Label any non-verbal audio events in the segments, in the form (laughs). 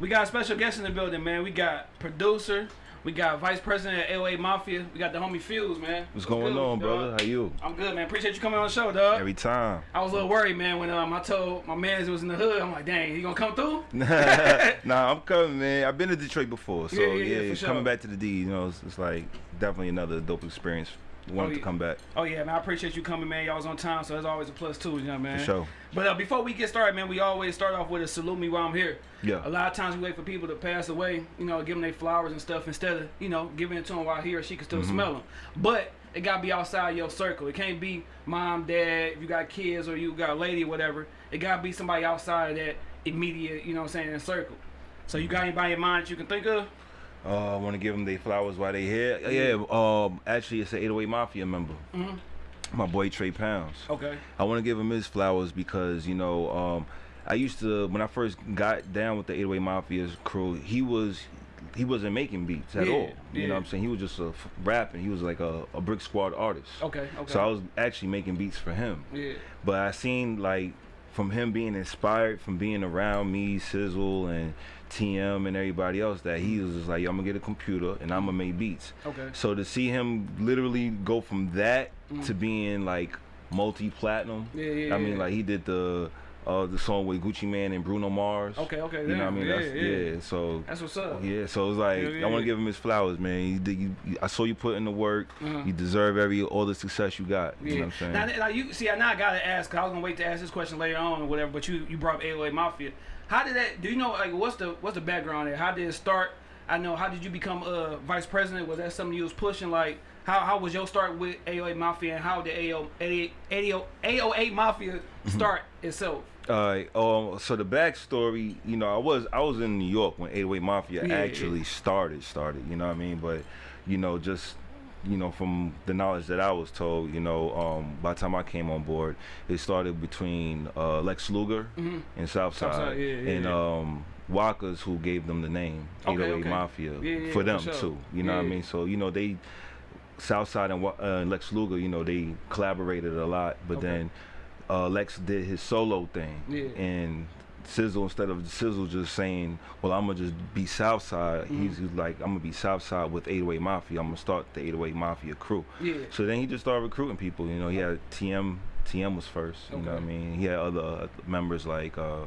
goddamn 80. We got a special guest in the building, man. We got producer. We got vice president of LA Mafia. We got the homie Fuse, man. What's going good, on, dog? brother? How you? I'm good, man. Appreciate you coming on the show, dog. Every time. I was a little worried, man, when um, I told my man it was in the hood. I'm like, dang, he gonna come through? (laughs) nah, I'm coming, man. I've been to Detroit before, so Yeah, yeah, yeah, yeah, for sure. coming back to the D, you know, it's, it's like definitely another dope experience. Wanted Oh, to come back Oh yeah, man. I appreciate you coming, man. Y'all was on time, so that's always a plus too, you know, man. for sure. But uh, before we get started, man, we always start off with a salute me while I'm here. Yeah. A lot of times we wait for people to pass away, you know, give them their flowers and stuff instead of, you know, giving it to them while he or she can still Mm-hmm. smell them. But it gotta be outside your circle. It can't be mom, dad, if you got kids or you got a lady or whatever. It gotta be somebody outside of that immediate, you know what I'm saying, In circle. So you got anybody in mind that you can think of? Uh, I want to give them their flowers while they here. Yeah, um, actually, it's an 808 Mafia member. Mhm. My boy Trey Pounds. Okay. I want to give him his flowers because you know um, I used to when I first got down with the 808 Mafia's crew. He was he wasn't making beats at Yeah, all. You yeah. know what I'm saying? He was just a rapping. He was like a, a Brick Squad artist. Okay. Okay. So I was actually making beats for him. yeah. But I seen like from him being inspired from being around me, Sizzle and TM and everybody else that he was just like, Yo, I'm gonna get a computer and I'm gonna make beats. Okay. So to see him literally go from that Mm. to being like multi-platinum, Yeah, yeah, I mean yeah. like he did the uh the song with Gucci Mane and Bruno Mars. Okay, okay, You know what I mean? yeah, That's, yeah. So That's what's up. yeah, so it's like Yeah, yeah, I want to give him his flowers, man. You, did- you, you- I saw you put in the work. Uh-huh. You deserve every all the success you got. You Yeah. know what I'm saying? Now, now you see, now I gotta ask. 'cause I was gonna wait to ask this question later on or whatever. But you you brought up 808 Mafia. How did that? Do you know like what's the what's the background there? How did it start? I know. How did you become uh, vice president? Was that something you was pushing? Like how how was your start with 808 Mafia and how did 808 808 Mafia Mm-hmm. start itself? Uh, um, so the backstory, you know, I was I was in New York when 808 Mafia Yeah, actually started started. You know what I mean? But you know, just you know, from the knowledge that I was told, you know, um, by the time I came on board, it started between uh, Lex Luger Mhm. and Southside, Southside, yeah, yeah, and um, Waka's who gave them the name Okay, 808 okay. Mafia Yeah, for for them sure. too. You know what I mean? So you know they. Southside and, uh, Lex Luger, you know, they collaborated a lot, but Okay. then uh, Lex did his solo thing, Yeah. and Sizzle instead of Sizzle just saying, "Well, I'm gonna just be Southside," Mm-hmm. he's like, "I'm gonna be Southside with 808 Mafia. I'm gonna start the 808 Mafia crew." Yeah. So then he just started recruiting people. You know, he had TM. TM was first. You know what I mean? He had other members like uh,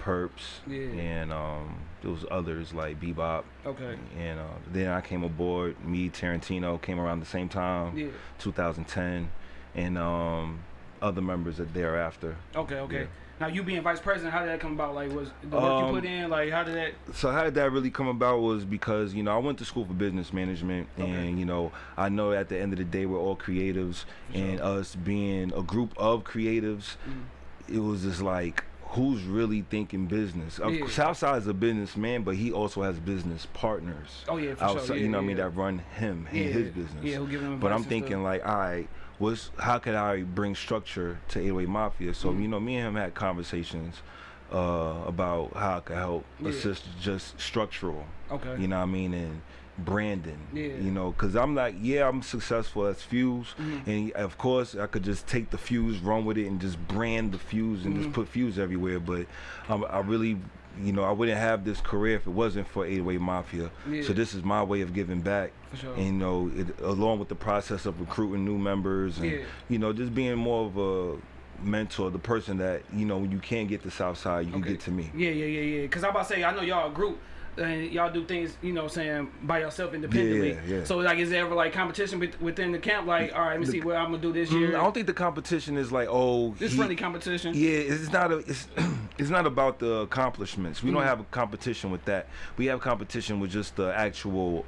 Purps Yeah. and um, there was others like Bebop. Okay. And uh, then I came aboard. Me, Tarantino came around the same time, Yeah. 2010, and um, other members that thereafter. Okay. Okay. Yeah. Now you being vice president, how did that come about? Like was the work you Um, put in? Like how did that? So how did that really come about was because you know I went to school for business management Okay. and you know I know at the end of the day we're all creatives For and us being a group of creatives Mm. it was just like who's really thinking business Yeah. Southside is a businessman but he also has business partners Oh yeah, for outside sure. Yeah, you know what I mean that run him and yeah, his business Yeah, who giving them but I'm thinking stuff. like, all right, what's how could I bring structure to 808 Mafia? So Mhm. you know, me and him had conversations uh, about how I could help Yeah. assist just structural. okay. You know what I mean? And branding. Yeah. You know, because I'm like, yeah, I'm successful as Fuse, Mhm. and of course I could just take the Fuse, run with it, and just brand the Fuse and Mhm. just put Fuse everywhere. But um, I really. You know, I wouldn't have this career if it wasn't for 808 Mafia. Yeah. So this is my way of giving back For sure. and you know, it, along with the process of recruiting new members and Yeah. you know, just being more of a mentor, the person that you know, when you can't get to Southside, you can get to me. Yeah, yeah, yeah, yeah. Cause I'm about to say, I know y'all a group, and y'all do things, you know, saying by yourself independently. Yeah, yeah. So like, is there ever like competition within the camp? Like, all right, let me The- see what I'm gonna do this Mm, year. I don't think the competition is like, oh, this he- friendly competition. Yeah, it's not a, it's, (clears throat) it's not about the accomplishments. We Mm. don't have a competition with that. We have competition with just the actual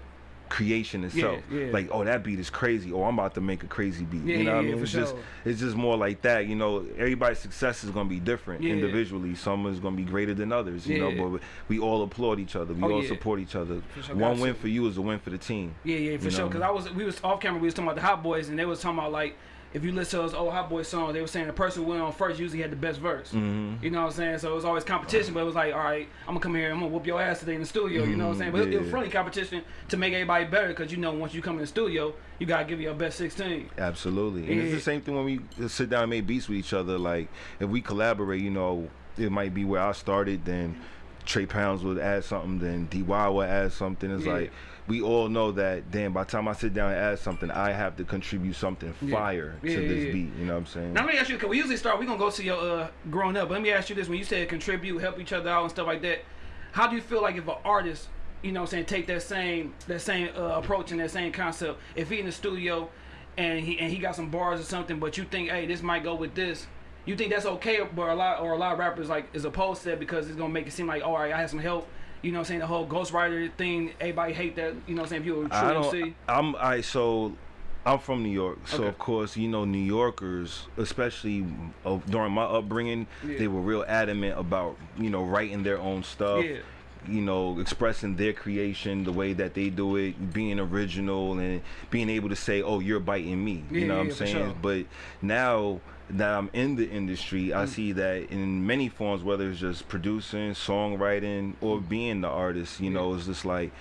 creation itself. yeah. Like, oh, that beat is crazy. Oh, I'm about to make a crazy beat. Yeah, you know yeah, what I mean? it's just it's just more like that. You know, everybody's success is gonna be different Yeah. individually. Some is gonna be greater than others. You Yeah. know, but we all applaud each other. We Oh, all yeah. support each other. Sure, One win to. for you is a win for the team. Yeah, yeah, for You sure. Cause I was, we was off camera. We was talking about the Hot Boys, and they was talking about like, if you listen to those old Hot Boys songs, they were saying the person who went on first usually had the best verse. Mm-hmm. You know what I'm saying? So it was always competition, but it was like, all right, I'm gonna come here, I'm gonna whoop your ass today in the studio. You know what I'm saying? But it, it was friendly competition to make everybody better, because you know once you come in the studio, you gotta give your best 16. Absolutely. And it's the same thing when we sit down and make beats with each other. Like, if we collaborate, you know, it might be where I started, then Trey Pounds would add something, then DY would add something. It's Yeah. like we all know that. Damn, by the time I sit down and add something, I have to contribute something fire Yeah, to yeah, this yeah. beat. You know what I'm saying? Now let me ask you, cause we usually start. We gonna go to your uh, growing up. But let me ask you this: When you said contribute, help each other out, and stuff like that, how do you feel like if an artist, you know, what I'm saying, take that same that same uh, approach and that same concept? If he in the studio, and he and he got some bars or something, but you think, hey, this might go with this. You think that's okay, but a lot or a lot of rappers like is opposed to that because it's gonna make it seem like, all right, I had some help. You know, what I'm saying the whole ghostwriter thing. Everybody hate that. You know, what I'm saying if you're a true I don't. MC. I'm I so. I'm from New York, so Okay. of course you know New Yorkers, especially uh, during my upbringing, Yeah. they were real adamant about you know writing their own stuff. Yeah. you know, expressing their creation the way that they do it, being original and being able to say, "Oh, you're biting me." Yeah, you know yeah, what I'm saying? sure. But now that I'm in the industry, Mm. I see that in many forms, whether it's just producing, songwriting, or being the artist, you Mm. Know, it's just like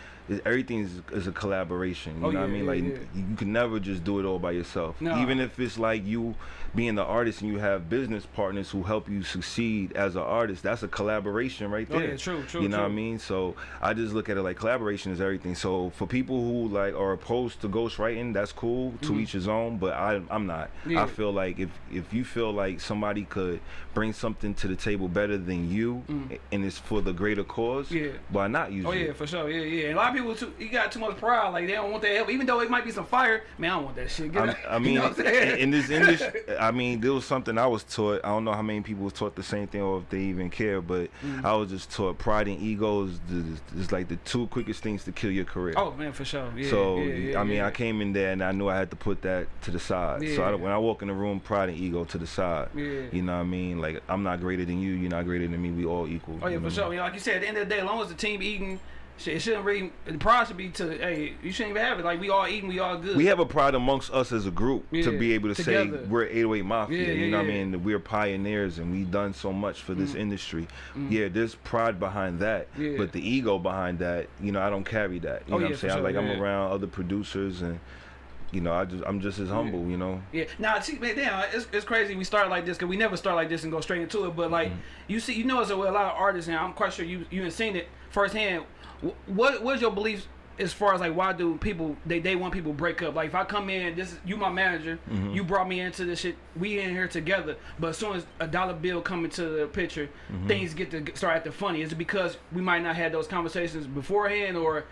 everything is, is a collaboration. You Oh, know what I mean? yeah, like yeah. you can never just do it all by yourself. No. Even if it's like you being the artist and you have business partners who help you succeed as an artist, that's a collaboration right there. Oh, yeah, true, true, You know what I mean? So I just look at it like collaboration is everything. So for people who like are opposed to ghostwriting, that's cool. To each his own. But I, I'm not. Yeah. I feel like if if you feel like somebody could bring something to the table better than you, and it's for the greater cause, Mm. Yeah. why not use Oh it? yeah, for sure. Yeah, yeah. And a lot of people too, you got too much pride. Like they don't want that help, even though it might be some fire. Man, I don't want that shit. Get I'm- (laughs) You mean, know what I'm saying? in this industry, (laughs) I mean, there was something I was taught. I don't know how many people was taught the same thing or if they even care, but Mm. I was just taught pride and ego is, is like the two quickest things to kill your career. oh man, for sure. Yeah, so yeah, yeah, I mean. I came in there and I knew I had to put that to the side. So I, when I walk in the room, pride and ego to the side. Yeah. You know what I mean? Like I'm not greater than you. You're not greater than me. We all equal. Oh yeah, for sure. You know, like you said, at the end of the day, as long as the team eating, shit, it shouldn't really. The pride should be to, hey, you shouldn't even have it. Like we all eating, we all good. We have a pride amongst us as a group to be able to together. say we're 808 Mafia. Yeah, yeah, you know what I mean? We're pioneers and we've done so much for this industry. Yeah, there's pride behind that, Mm. Yeah. but the ego behind that, you know, I don't carry that. You Oh, know yeah, what I'm saying? Sure, like I'm around other producers and. You know, I just I'm just as humble. You know. Yeah. Now, see, man, damn, it's, it's crazy. We start like this because we never start like this and go straight into it. But like, Mm-hmm. you see, you know, there's a, a lot of artists, and I'm quite sure you you have seen it firsthand. Wh- What what's your beliefs as far as like why do people they they want people break up? Like if I come in, this is you my manager, Mm-hmm. you brought me into this shit, we in here together. But as soon as a dollar bill come into the picture, Mm-hmm. things get to start acting funny. Is it because we might not had those conversations beforehand, or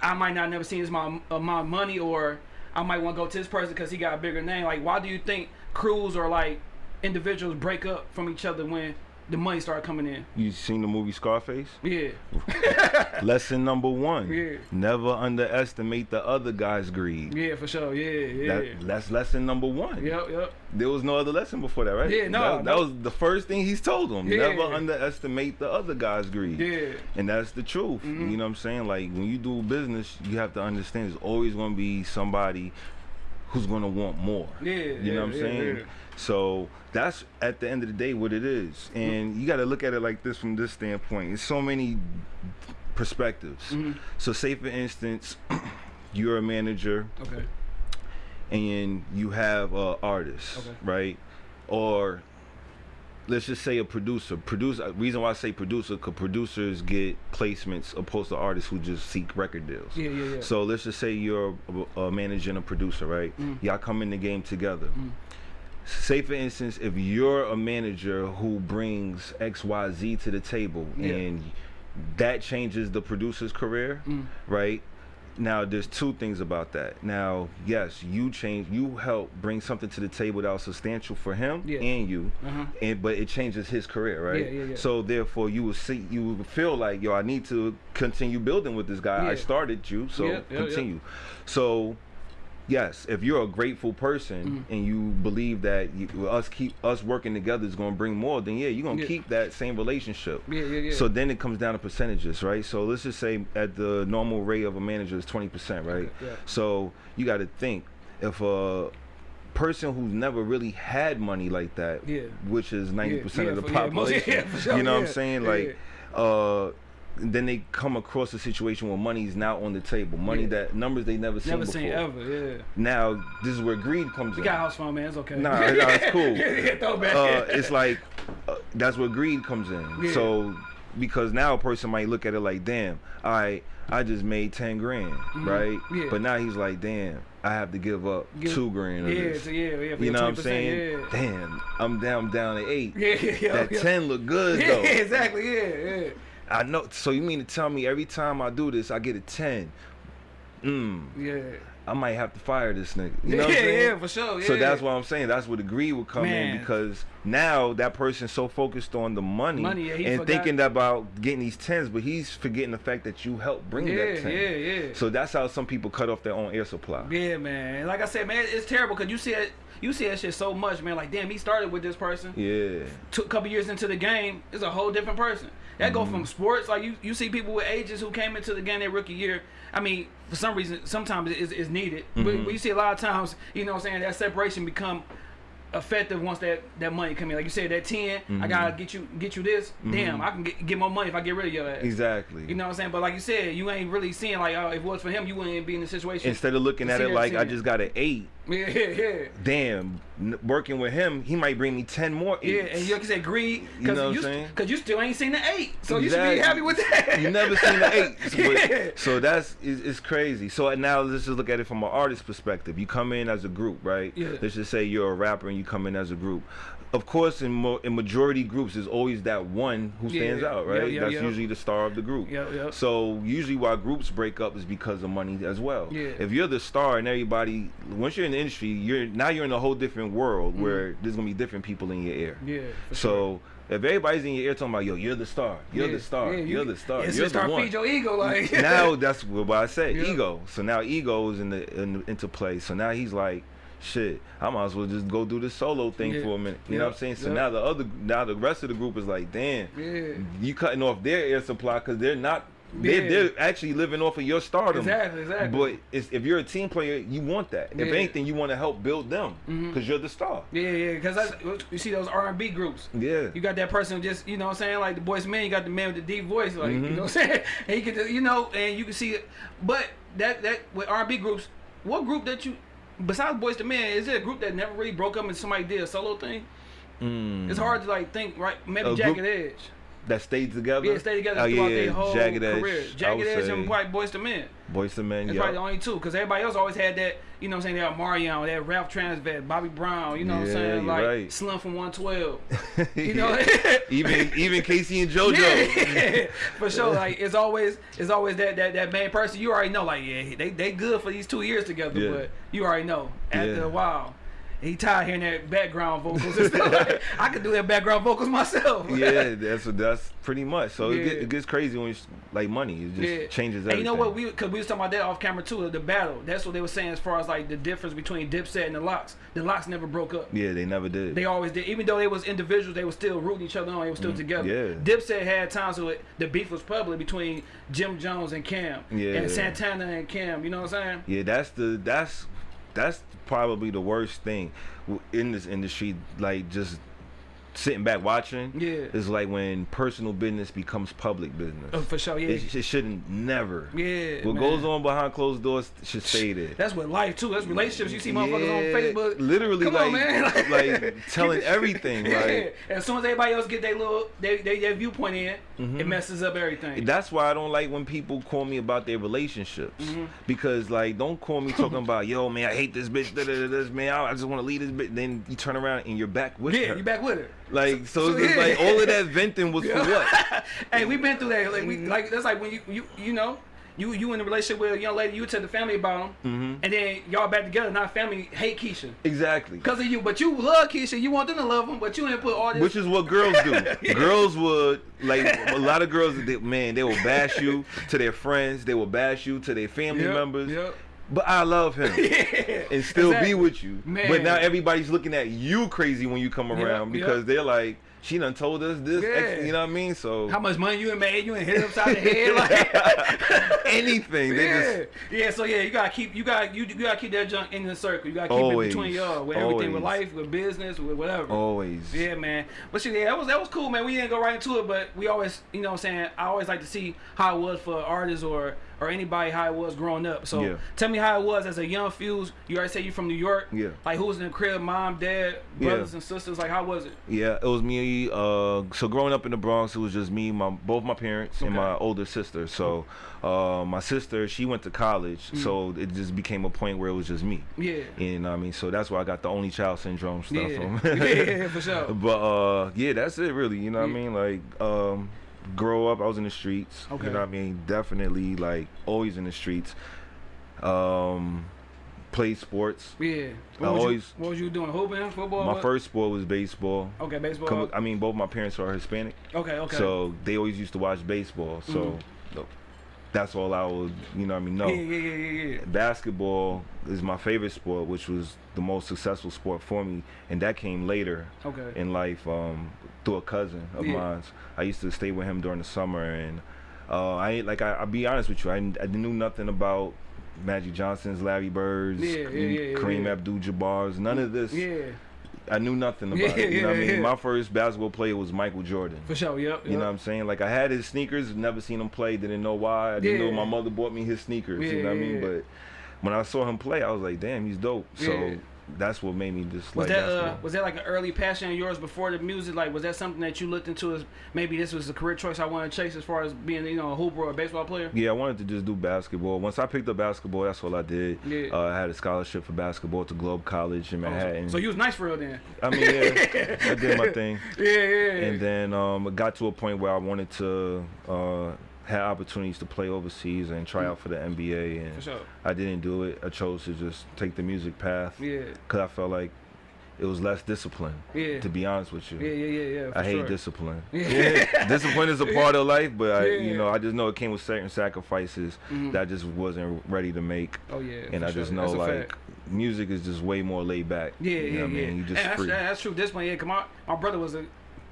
I might not never seen this my uh, my money, or I might want to go to this person because he got a bigger name. Like, why do you think crews or like individuals break up from each other when the money start coming in? You seen the movie Scarface? Yeah, (laughs) Lesson number one: Yeah. Never underestimate the other guy's greed. yeah, for sure. Yeah, yeah. That, that's lesson number one. Yep, yep. There was no other lesson before that, right? Yeah, no, That, that was the first thing he's told him. Yeah. Never underestimate the other guy's greed. Yeah. And that's the truth. Mm-hmm. You know what I'm saying? Like when you do business, you have to understand there's always going to be somebody who's going to want more. Yeah, You know what I'm yeah, saying? yeah. So that's at the end of the day what it is. And you got to look at it like this from this standpoint. It's so many perspectives. Mm-hmm. So say for instance, (clears throat) you're a manager Okay. and you have a artist, Okay. right? Or let's just say a producer. Producer. Reason why I say producer, because producers get placements opposed to artists who just seek record deals. Yeah, yeah, yeah. So let's just say you're a, a manager and a producer, right? Mm. Y'all come in the game together. Say for instance, if you're a manager who brings X, Y, Z to the table, Yeah. and that changes the producer's career, Mm. right? Now, there's two things about that. Now, yes, you change, you help bring something to the table that was substantial for him Yeah. and you, Uh-huh. and but it changes his career, right? Yeah, yeah. So therefore, you will see, you will feel like, yo, I need to continue building with this guy. I started you, so continue. So, yes, if you're a grateful person Mm-hmm. and you believe that you, us keep us working together is going to bring more, then yeah, you're going to Yeah. keep that same relationship. Yeah, yeah, yeah. So then it comes down to percentages, right? So let's just say at the normal rate of a manager is 20%, right? Okay, yeah. So you got to think if a person who's never really had money like that, Yeah. which is 90% yeah, of the (laughs) population, sure, you know what I'm saying? Like, uh, then they come across a situation where money is now on the table, money Yeah. that numbers they never seen Never before. seen ever. Yeah. Now this is where greed comes We in. got house phone, man. It's okay. Nah, nah, it's (laughs) cool. yeah. Uh, it's like uh, that's where greed comes in. Yeah. So because now a person might look at it like, damn, I I just made ten grand, right? Yeah. But now he's like, damn, I have to give up Give- two grand. Of Yeah, this. yeah, yeah. You know what I'm saying? Yeah. Damn, I'm down down to eight. (laughs) Yeah, yeah, yeah. That yeah. ten look good (laughs) Yeah, though. exactly. Yeah, yeah. I know. So you mean to tell me every time I do this, I get a ten? Mm, Yeah. I might have to fire this nigga. You know yeah, what I'm saying? yeah, for sure. Yeah. So that's what I'm saying. That's where the greed would come Man. in because now that person's so focused on the money, Money, yeah, and forgot- thinking about getting these tens, but he's forgetting the fact that you helped bring Yeah, that ten. yeah, yeah. So that's how some people cut off their own air supply. Yeah, man. Like I said, man, it's terrible because you see it. You see that shit so much, man. Like, damn, he started with this person. Yeah. Took a couple years into the game, is a whole different person. That go Mm-hmm. from sports, like you, you see people with ages who came into the game their rookie year. I mean, for some reason, sometimes it's, it's needed, but, Mm-hmm. but you see a lot of times, you know, what I'm saying that separation become effective once that that money come in. Like you said, that 10 I Mm-hmm. gotta get you get you this. Damn, I can get, get more money if I get rid of your ass. Exactly. You know what I'm saying? But like you said, you ain't really seeing like, oh, if it was for him, you wouldn't be in the situation. Instead of looking at it like I just got an eight, yeah, yeah, yeah. damn, working with him, he might bring me ten more Yeah, and you you said, greed, You because know what you, saying? cause you still ain't seen the eight, so you should be happy with that. you never seen the eight. (laughs) But- Yeah. So that's it's, it's crazy. So now let's just look at it from an artist perspective. You come in as a group, right? Yeah. Let's just say you're a rapper and you come in as a group. Of course, in mo- in majority groups, there's always that one who stands Yeah. out, right? yeah, that's yeah. usually the star of the group. Yeah, yeah. So usually why groups break up is because of money as well. Yeah. If you're the star and everybody, once you're in the industry, you're now you're in a whole different world where there's gonna be different people in your ear. Mm. yeah. for sure. So if everybody's in your ear talking about, yo, you're the star, you're Yeah, the star, yeah, you're the star, It's you're the start one. feed your ego, like now that's what I say, (laughs) Yeah. ego. So now ego is in the in, into play. So now he's like, shit, I might as well just go do this solo thing Yeah. for a minute. You Yeah. know what I'm saying? So Yeah. now the other, now the rest of the group is like, damn, yeah. you cutting off their air supply because they're not. They're, they're actually living off of your stardom. Exactly, exactly. But it's, if you're a team player, you want that. If anything, you want to help build them because Mhm. you're the star. Yeah, yeah, because you see those R&B groups. Yeah. You got that person just, you know what I'm saying, like the boys man, you got the man with the deep voice, like, you Mhm. know what I'm saying? (laughs) And you can, you know, and you can see it. But that, that, with R&B groups, what group that you, besides Boyz II Men, is there a group that never really broke up and somebody did a solo thing? Mm. It's hard to like think, right? Maybe A Jagged group- Edge. That stayed together. Yeah, stayed together Oh, throughout yeah, their whole Jagged career. I Jagged Edge and probably Boyz II Men. Boyz II Men. Yeah. probably the only two, because everybody else always had that, you know what I'm saying, they had Marion, they had Ralph Tresvant, Bobby Brown, you know what I'm saying, like right. Slim from 112. (laughs) You know, (laughs) even even K-Ci and JoJo. Yeah, (laughs) for sure. Like it's always it's always that that that main person. You already know. Like yeah, they they good for these two years together. Yeah. But you already know after Yeah. a while. He tired hearing that background vocals and stuff. Like, I could do that background vocals myself. (laughs) yeah, that's that's pretty much. So it, Yeah. get, it gets crazy when it's like money. It just Yeah. changes And you know what? We because we was talking about that off camera too. The battle. That's what they were saying as far as like the difference between Dipset and the Lox. The Lox never broke up. yeah, they never did. They always did. Even though they was individuals, they were still rooting each other on. They were still together. Mm, yeah. Dipset had times where the beef was public between Jim Jones and Cam. Yeah. And Santana and Cam. You know what I'm saying? yeah, that's the that's that's probably the worst thing in this industry. Like just sitting back watching. Yeah. is like when personal business becomes public business. Oh, for sure. Yeah. It, it shouldn't never. yeah. What man. goes on behind closed doors should stay there. That's what life too. That's relationships. You see motherfuckers on Facebook. literally Come like on, man. (laughs) like telling everything. (laughs) Yeah. Like As soon as everybody else get their little they, they, their viewpoint in, it messes up everything. that's why I don't like when people call me about their relationships Mm-hmm. because like don't call me talking (laughs) about yo man I hate this bitch da, da, da, this man I I just want to leave this bitch then you turn around and you're back with yeah, her Yeah, you back with it. Like so, it's yeah. like all of that venting was for what (laughs) hey, we've been through that. Like we like that's like when you you you know. You, you in a relationship with a young lady, you tell the family about them, Mm-hmm. and then y'all back together. Now family hate Keisha exactly because of you, but you love Keisha. You want them to love him, but you didn't put all this. which is what girls do. (laughs) Girls would like a lot of girls. They, man, they will bash you to their friends. They will bash you to their family Yep, members. yep. But I love him. (laughs) yeah, and still exactly. be with you. Man. But now everybody's looking at you crazy when you come around because they're like, she done told us this, ex- you know what I mean? So How much money you made? You ain't hit it upside the head like. (laughs) anything, they yeah, just yeah. So yeah, you gotta keep you got you, you gotta keep that junk in the circle. You gotta keep Always, it between y'all with everything with life, with business, with whatever. always. Yeah, man. But see, yeah, that was that was cool, man. We didn't go right into it, but we always, you know, what I'm saying I always like to see how it was for artists or or anybody how it was growing up. So Yeah. tell me how it was as a young Fuse. You already say you're from New York. Yeah. Like who was in the crib? Mom, dad, Yeah. brothers and sisters. Like how was it? Yeah, it was me. Uh, so growing up in the Bronx, it was just me, my both my parents, and my older sister. So uh, my sister, she went to college, so it just became a point where it was just me. Mm. Yeah. And I mean, so that's why I got the only child syndrome stuff. Yeah. (laughs) yeah, for (laughs) sure. But uh, yeah, that's it really. You know what I mean? Like, um, grow up, I was in the streets. Okay. You know what I mean? Definitely like always in the streets. Um, played sports. Yeah. What I was, always- you, what was you doing? Hooping, football? My what? first sport was baseball. Okay, baseball. I mean, both my parents are Hispanic. okay, okay. So they always used to watch baseball. So th- that's all I would, you know I mean? No. yeah, yeah, yeah, yeah. Basketball is my favorite sport, which was the most successful sport for me. And that came later Okay. in life um, through a cousin of Yeah. mine. I used to stay with him during the summer. And uh, I ain't- like, I, I'll be honest with you, I, I knew nothing about Magic Johnson's, Larry Birds, Yeah, yeah, Kareem. Abdul-Jabbar's, none of this. yeah, I knew nothing about Yeah, it. You know what I mean? yeah. My first basketball player was Michael Jordan. for sure. Yep. You know what. I'm saying? Like I had his sneakers, never seen him play, didn't know why. I didn't Yeah. know my mother bought me his sneakers. you Yeah, know what I mean? yeah. But when I saw him play, I was like, damn, he's dope. So Yeah. That's what made me just Was like that uh, was that like an early passion of yours before the music? Like, was that something that you looked into as maybe this was a career choice I want to chase as far as being you know a hooper or a baseball player? yeah, I wanted to just do basketball. Once I picked up basketball, that's all I did. Yeah. Uh, I had a scholarship for basketball to Globe College in Oh, so- Manhattan. So you was nice for real then. I mean, yeah, (laughs) I did my thing. Yeah, yeah. yeah. And then um, it got to a point where I wanted to uh, have opportunities to play overseas and try out for the NBA. And for sure. I didn't do it. I chose to just take the music path Yeah, because I felt like it was less discipline. yeah. To be honest with you, Yeah, yeah, yeah, yeah. For I hate sure. discipline. Yeah. discipline is a part of life, but I, Yeah. you know, I just know it came with certain sacrifices Mhm. that I just wasn't ready to make. Oh yeah. and I just sure. know That's like music is just way more laid back. Yeah, you know yeah, what I yeah. mean? You just And that's, free. that's true. This one, yeah. Cause my my brother was a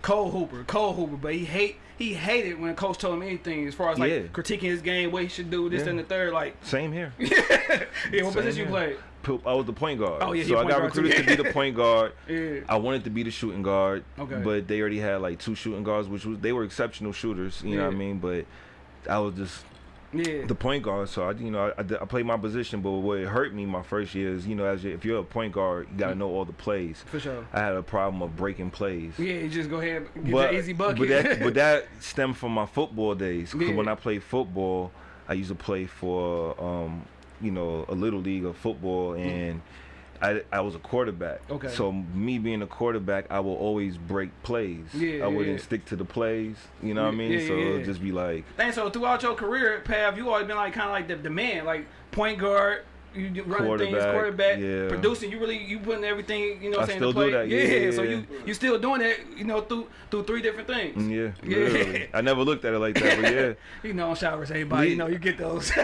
cold hooper, Cole hooper, but he hate he hated when a coach told him anything as far as like Yeah. critiquing his game, what he should do, this Yeah. and the third. Like, (laughs) Same here. (laughs) yeah, what Same position you played? I was the point guard. Oh, yeah, so I got recruited to be the (laughs) point guard. Yeah. I wanted to be the shooting guard, Okay. but they already had like two shooting guards, which was they were exceptional shooters. You know what I mean? But I was just Yeah. the point guard, so I, you know, I, I played my position. But what hurt me my first year is, you know, as you, if you're a point guard, you gotta know all the plays. for sure. I had a problem of breaking plays. Yeah, you just go ahead get but, that easy bucket. but that but that (laughs) stemmed from my football days. 'Cause Yeah. when I played football, I used to play for um, you know, a little league of football and I, I was a quarterback. Okay. So me being a quarterback, I will always break plays. Yeah, I wouldn't yeah. stick to the plays. You know what I mean? yeah, so yeah, it'll just be like And so throughout your career, Pav, you always been like kind of like the, the man, like point guard. You running things, Quarterback, yeah. producing. You really you putting everything. You know, what I I'm saying still to play. do that, yeah, So yeah. you you still doing that. You know, through through three different things. yeah, Yeah. I never looked at it like that, but (laughs) yeah. You know, showers, everybody. You know, you get those. (laughs) (laughs)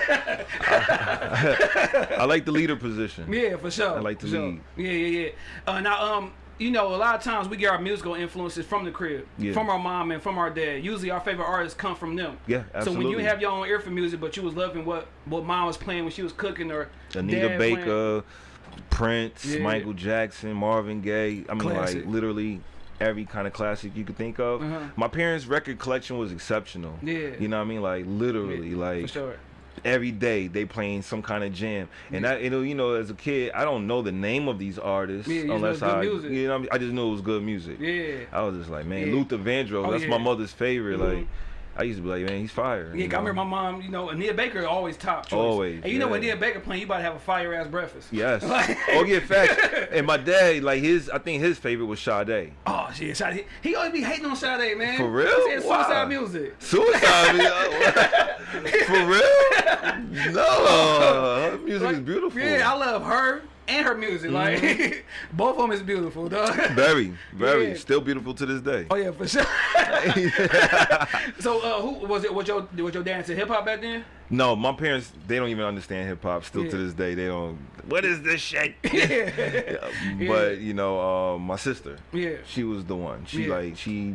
I like the leader position. yeah, for sure. I like to for sure. Yeah, yeah, yeah. Uh, now, um, you know, a lot of times we get our musical influences from the crib, Yeah. from our mom and from our dad. Usually, our favorite artists come from them. Yeah, absolutely. So when you have your own ear for music, but you was loving what what mom was playing when she was cooking, or Anita dad playing- Baker, Prince, Yeah. Michael Jackson, Marvin Gaye. I mean, Classic. like literally every kind of classic you could think of. Uh-huh. My parents' record collection was exceptional. Yeah. You know what I mean? Like literally, for like sure. Every day they playing some kind of jam. And I, you know, you know, as a kid, I don't know the name of these artists Yeah, you just know unless I, music. you know, I, mean? I just knew it was good music. Yeah. I was just like, man, Yeah. Luther Vandross, Oh, that's yeah. my mother's favorite. Mhm. Like, I used to be like, man, he's fire. Yeah, you 'cause I remember my mom, you know, Anita Baker always top choice. Always, And you know when yeah. Anita Baker playing, you about to have a fire ass breakfast. Yes. (laughs) Like- oh yeah, facts. (laughs) And my dad, like his, I think his favorite was Sade. Oh shit, Sade. He always be hating on Sade, man. For real? He said suicide Wow. music. Suicide. (laughs) video? For real? No. Her music is beautiful. Yeah, I love her and her music. Like (laughs) both of them is beautiful, dog. Very, (laughs) very. Yeah. Still beautiful to this day. Oh yeah, for sure. (laughs) so uh, who was it? Was your was your dad into hip hop back then? no, my parents, they don't even understand hip hop. Still to this day, they don't. What is this shit? yeah. But you know, uh, my sister, Yeah. she was the one. She Yeah. like she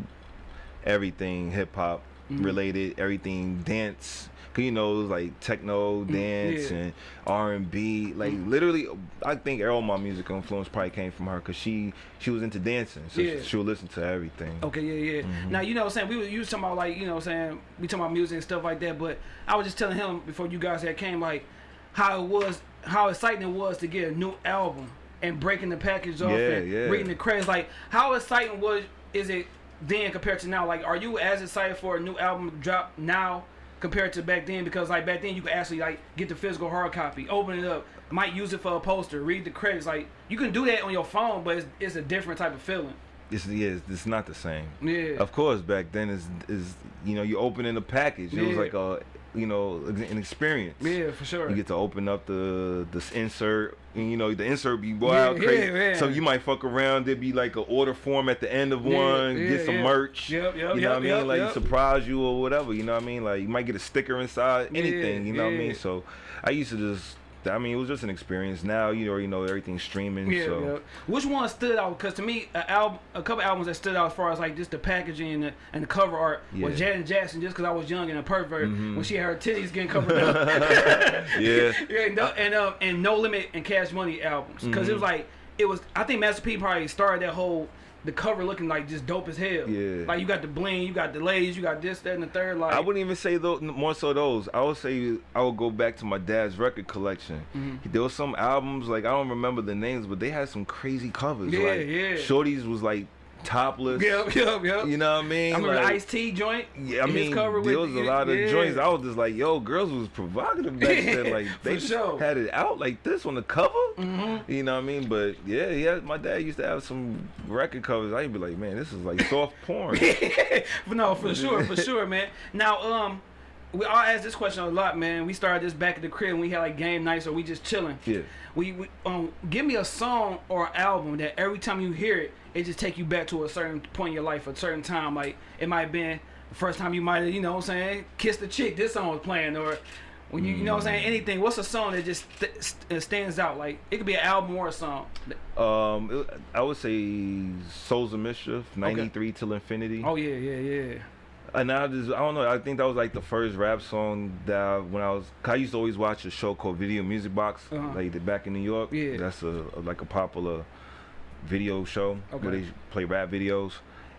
everything hip hop Mm-hmm. related, everything dance. You know, like techno, dance, Mm, yeah. and R and B. Like literally, I think all my musical influence probably came from her, cause she she was into dancing, so Yeah. she would listen to everything. Okay, yeah, yeah. Mm-hmm. Now you know what I'm saying we were you was talking about like, you know what I'm saying, we talking about music and stuff like that, but I was just telling him before you guys had came like how it was how exciting it was to get a new album and breaking the package off Yeah, and yeah. reading the credits. Like how exciting was is it then compared to now? Like are you as excited for a new album drop now compared to back then? Because like back then you could actually like get the physical hard copy, open it up, might use it for a poster, read the credits. Like you can do that on your phone, but it's, it's a different type of feeling. It's yeah, it's, it's not the same. Yeah. Of course, back then is is you know you opening the package. It was Yeah. like a you know an experience. Yeah, for sure. You get to open up the this insert, and you know the insert be wild Yeah, crazy. yeah. So you might fuck around. There be like an order form at the end of one. yeah, get some merch. Yep, yep, you know yep, what I mean? like surprise you or whatever. You know what I mean? Like you might get a sticker inside. Anything. you know what I mean? So I used to just. I mean, it was just an experience. Now you already know everything's streaming. Yeah, so yeah. Which one stood out? Because to me, a album, a couple albums that stood out as far as like just the packaging and the, and the cover art was Yeah. Mm-hmm. Janet Jackson. Just because I was young and a pervert when she had her titties getting covered (laughs) up. (laughs) yeah. (laughs) yeah, and, no, and um and No Limit and Cash Money albums because it was Mm-hmm. like it was. I think Master P probably started that whole. The cover looking like just dope as hell. Yeah. Like you got the bling, you got the ladies, you got this, that, and the third. Like I wouldn't even say those more so those. I would say I would go back to my dad's record collection. Mm-hmm. There was some albums like I don't remember the names, but they had some crazy covers. Yeah, like, yeah. Shorty's was like topless. Yep, (laughs) yep, yep. You know what I mean? I remember like, the Ice T joint. Yeah, I mean, cover there with- was a lot of yeah. joints. I was just like, yo, girls was provocative back then. (laughs) Like they sure. had it out like this on the cover. Mm-hmm. You know what I mean? But yeah, yeah, my dad used to have some record covers. I'd be like, man, this is like soft porn. (laughs) no, for sure, for sure, man. Now, um, we all ask this question a lot, man. We started this back at the crib. and We had like game nights, or we just chilling. Yeah. We, we um, give me a song or album that every time you hear it, it just take you back to a certain point in your life, a certain time. Like it might have been the first time you might have, you know, what I'm saying, kissed the chick. This song was playing, or when you, you know, what I'm saying, anything. What's a song that just st- st- stands out? Like it could be an album or a song. Um, it- I would say Souls of Mischief, '93 till Infinity. Oh yeah, yeah, yeah. And I just, I don't know. I think that was like the first rap song that I, when I was, I used to always watch a show called Video Music Box, Uh-huh. like the back in New York. Yeah. That's a, a- like a popular video show where they play rap videos.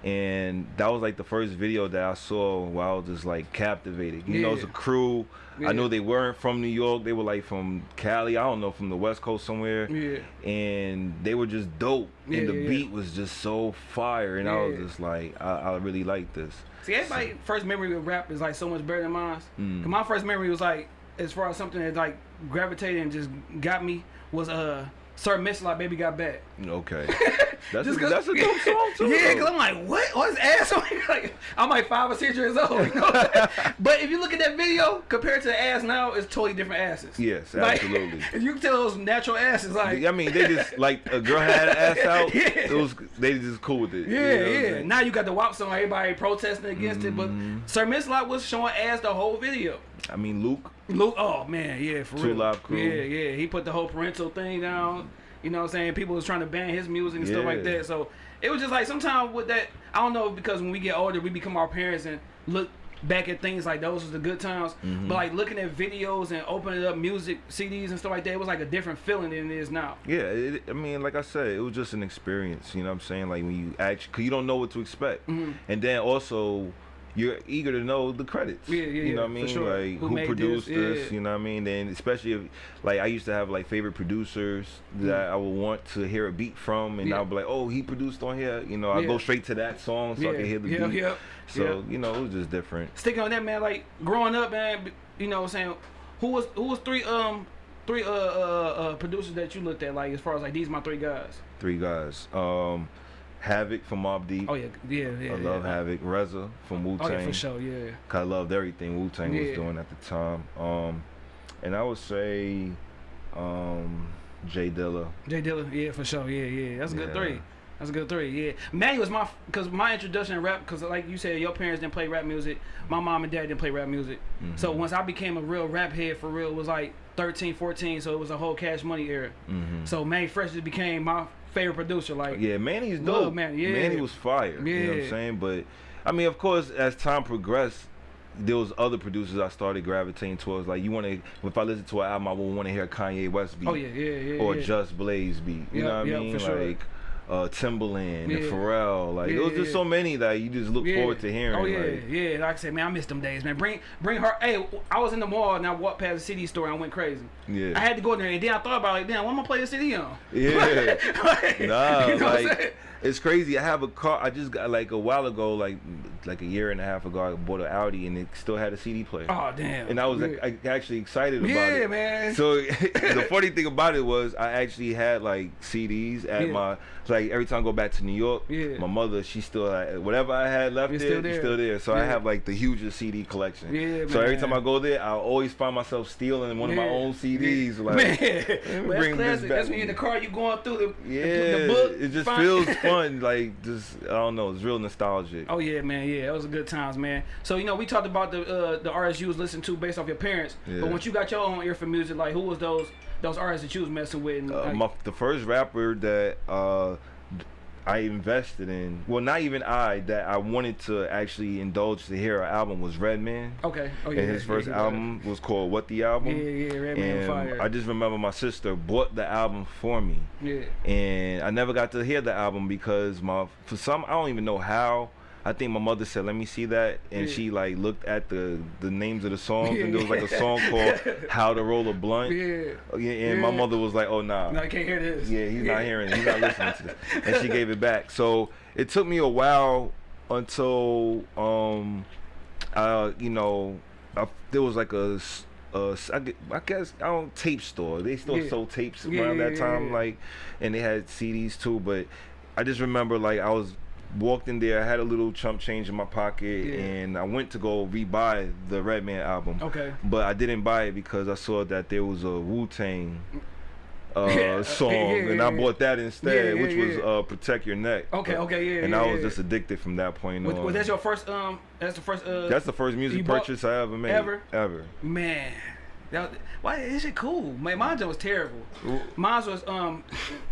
And that was like the first video that I saw where I was just like captivated. You know, it's a crew. Yeah. I know they weren't from New York. They were like from Cali. I don't know, from the West Coast somewhere Yeah. and they were just dope. Yeah, and the yeah, yeah. beat was just so fire, and I was just like, I, I really like this. See, everybody first memory of rap is like so much better than mine. Mm. My first memory was like, as far as something that like gravitated and just got me was uh, Sir Mix-a-Lot Baby Got Back. Okay, (laughs) that's a, that's a dope (laughs) song too. Yeah, because I'm like, what? What's ass? (laughs) like, I'm like five or six years old. You know what I'm saying? but if you look at that video compared to the ass now, it's totally different asses. Yes, Like, if you can tell those natural asses. Like, I mean, they just like a girl had an ass out. Yeah. It was they just cool with it. you Yeah, know yeah. Now you got the WAP song, everybody protesting against it, but Mm-hmm. Sir Mix-a-Lot was showing ass the whole video. I mean, Luke. Luke, oh man, yeah, for Two real. Live Crew. Yeah, yeah. He put the whole parental thing down. You know what I'm saying? People was trying to ban his music and stuff like that. So it was just like sometimes with that, I don't know because when we get older, we become our parents and look back at things like those was the good times. Mm-hmm. But like looking at videos and opening up music CDs and stuff like that, it was like a different feeling than it is now. Yeah, it, I mean, like I said, it was just an experience. You know what I'm saying? Like when you actually, cause you don't know what to expect, Mhm. and then also you're eager to know the credits. Yeah, yeah, You know what I mean? sure. Like Who who, produced this? this? Yeah. You know what I mean? Then especially if, like, I used to have like favorite producers that I would want to hear a beat from, and Mm. Yeah. I'll be like, oh, he produced on here. You know, I Yeah. go straight to that song so I can hear the beat. yeah. So you know, it was just different. sticking on that man like growing up man you know what i'm saying who was who was three um three uh, uh uh producers that you looked at like as far as like these my three guys Three guys. Um, Havoc from Mobb Deep. oh yeah yeah yeah I love yeah. Havoc. RZA from Wu Tang. oh yeah for sure yeah I loved everything Wu Tang Yeah. was doing at the time. Um, and I would say, um, J Dilla. jay dilla yeah for sure yeah yeah that's a good Yeah. three that's a good three yeah manny was my because my introduction to rap because like you said your parents didn't play rap music my mom and dad didn't play rap music so Mm-hmm. once i became a real rap head for real it was like 13 14 so it was a whole cash money era Mm-hmm. so Mannie Fresh just became my favorite producer like Yeah, Mannie's Love dope. Mannie, yeah. Mannie was fire. You know what I'm saying? But I mean, of course, as time progressed, there was other producers I started gravitating towards. Like you want to, if I listen to an album, I would want to hear Kanye West beat. Oh yeah, yeah, yeah. Or yeah. Just Blaze beat. You Yep, know what yep, I mean? for sure. Like uh, Timbaland and Pharrell. Like Yeah, there was just yeah. so many that you just look Yeah. forward to hearing. Oh yeah, like, yeah. Like I said, man, I miss them days, man. Bring, bring her. Hey, I was in the mall and I walked past the CD store and I went crazy. Yeah. I had to go in there and then I thought about like, damn, what am I gonna play the CD on? Yeah. (laughs) Like, Nah, (laughs) you know like? It's crazy. I have a car. I just got like a while ago, like like a year and a half ago, I bought an Audi and it still had a CD player. Oh damn. and I was yeah. like, I, actually excited about Yeah, it. Yeah, man. So (laughs) the (laughs) funny thing about it was I actually had like CDs at Yeah. my like every time I go back to New York, Yeah. my mother she still had, whatever I had left It's there, still there. it's still there. So I have like the hugest CD collection. Yeah, So every time I go there, I always find myself stealing one of my own CDs. Like (laughs) man, well, that's classic. That's when you're in the car, you going through the, the- yeah, the, book. it just feels fun. Like just I don't know, it's real nostalgic. Oh yeah, man. Yeah, it was a good times, man. So you know, we talked about the uh, the artists you was listening to based off your parents. Yeah. But once you got your own ear for music, like who was those those artists that you was messing with? And, Uh, like, my, the first rapper that uh, I invested in, well, not even I, that I wanted to actually indulge to hear an album was Redman. okay. Oh yeah. and his yeah, first it. album was called What the Album. Yeah, yeah, Redman and Fire. I just remember my sister bought the album for me, yeah. and I never got to hear the album because my for some I don't even know how. I think my mother said, "Let me see that," and Yeah. she like looked at the the names of the songs, Yeah, and there was like a song called (laughs) "How to Roll a Blunt." Yeah. Yeah, and my mother was like, "Oh nah." No, I can't hear this. Yeah, he's not hearing it. He's not listening to this. And she gave it back. So it took me a while until, um, uh, you know, I, there was like a uh, I guess, I don't, tape store. They still Yeah. sold tapes around yeah, that time, yeah. like, and they had CDs too. But I just remember, like, I was walked in there, I had a little chump change in my pocket, Yeah. and I went to go rebuy the Redman album. Okay. But I didn't buy it because I saw that there was a Wu Tang uh, (laughs) Yeah, (laughs) song, yeah, and I bought that instead, which was uh, "Protect Your Neck." Okay, okay, yeah, And I was just addicted from that point Was, on. was that your first? Um, that's the first. Uh, That's the first music purchase I ever made. ever? Ever. man. That, why is it cool? Man, mine was terrible. Mine was um.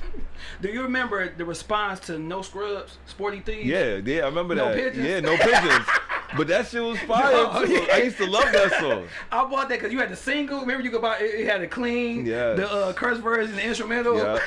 (laughs) do you remember the response to No Scrubs, Sporty Thievz? Yeah, yeah, I remember No that. pigeons? Yeah, no pigeons. (laughs) but that shit was fire No, too. yeah. I used to love that song. (laughs) I bought that because you had the single. Remember, you could buy it, it had a clean, Yes. the uh, curse version, the instrumental. Yeah,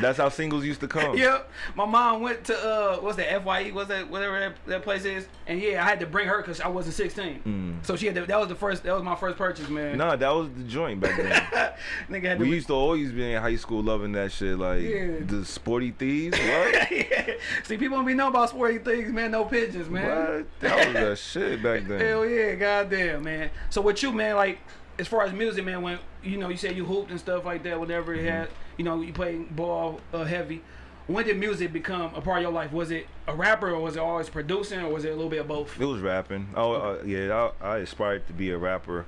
that's how singles used to come. Yep. My mom went to uh, what's that Fye? What's that? Whatever that, that place is. And yeah, I had to bring her because I wasn't 16. So she had to, that was the first. That was my first purchase, man. Nah, that was the joint back then. (laughs) Nigga we used to always be in high school loving that shit, like Yeah. the Sporty Thievz. (laughs) What? yeah. See, people don't be know about sporty things, man. No pigeons, man. What? That was that shit back then. (laughs) Hell yeah, goddamn, man. So with you, man, like as far as music, man, when you know you said you hooped and stuff like that, whatever Mm-hmm. it had, you know, you played ball uh, heavy. When did music become a part of your life? Was it a rapper, or was it always producing, or was it a little bit of both? It was rapping. Oh uh, yeah, I, I aspired to be a rapper,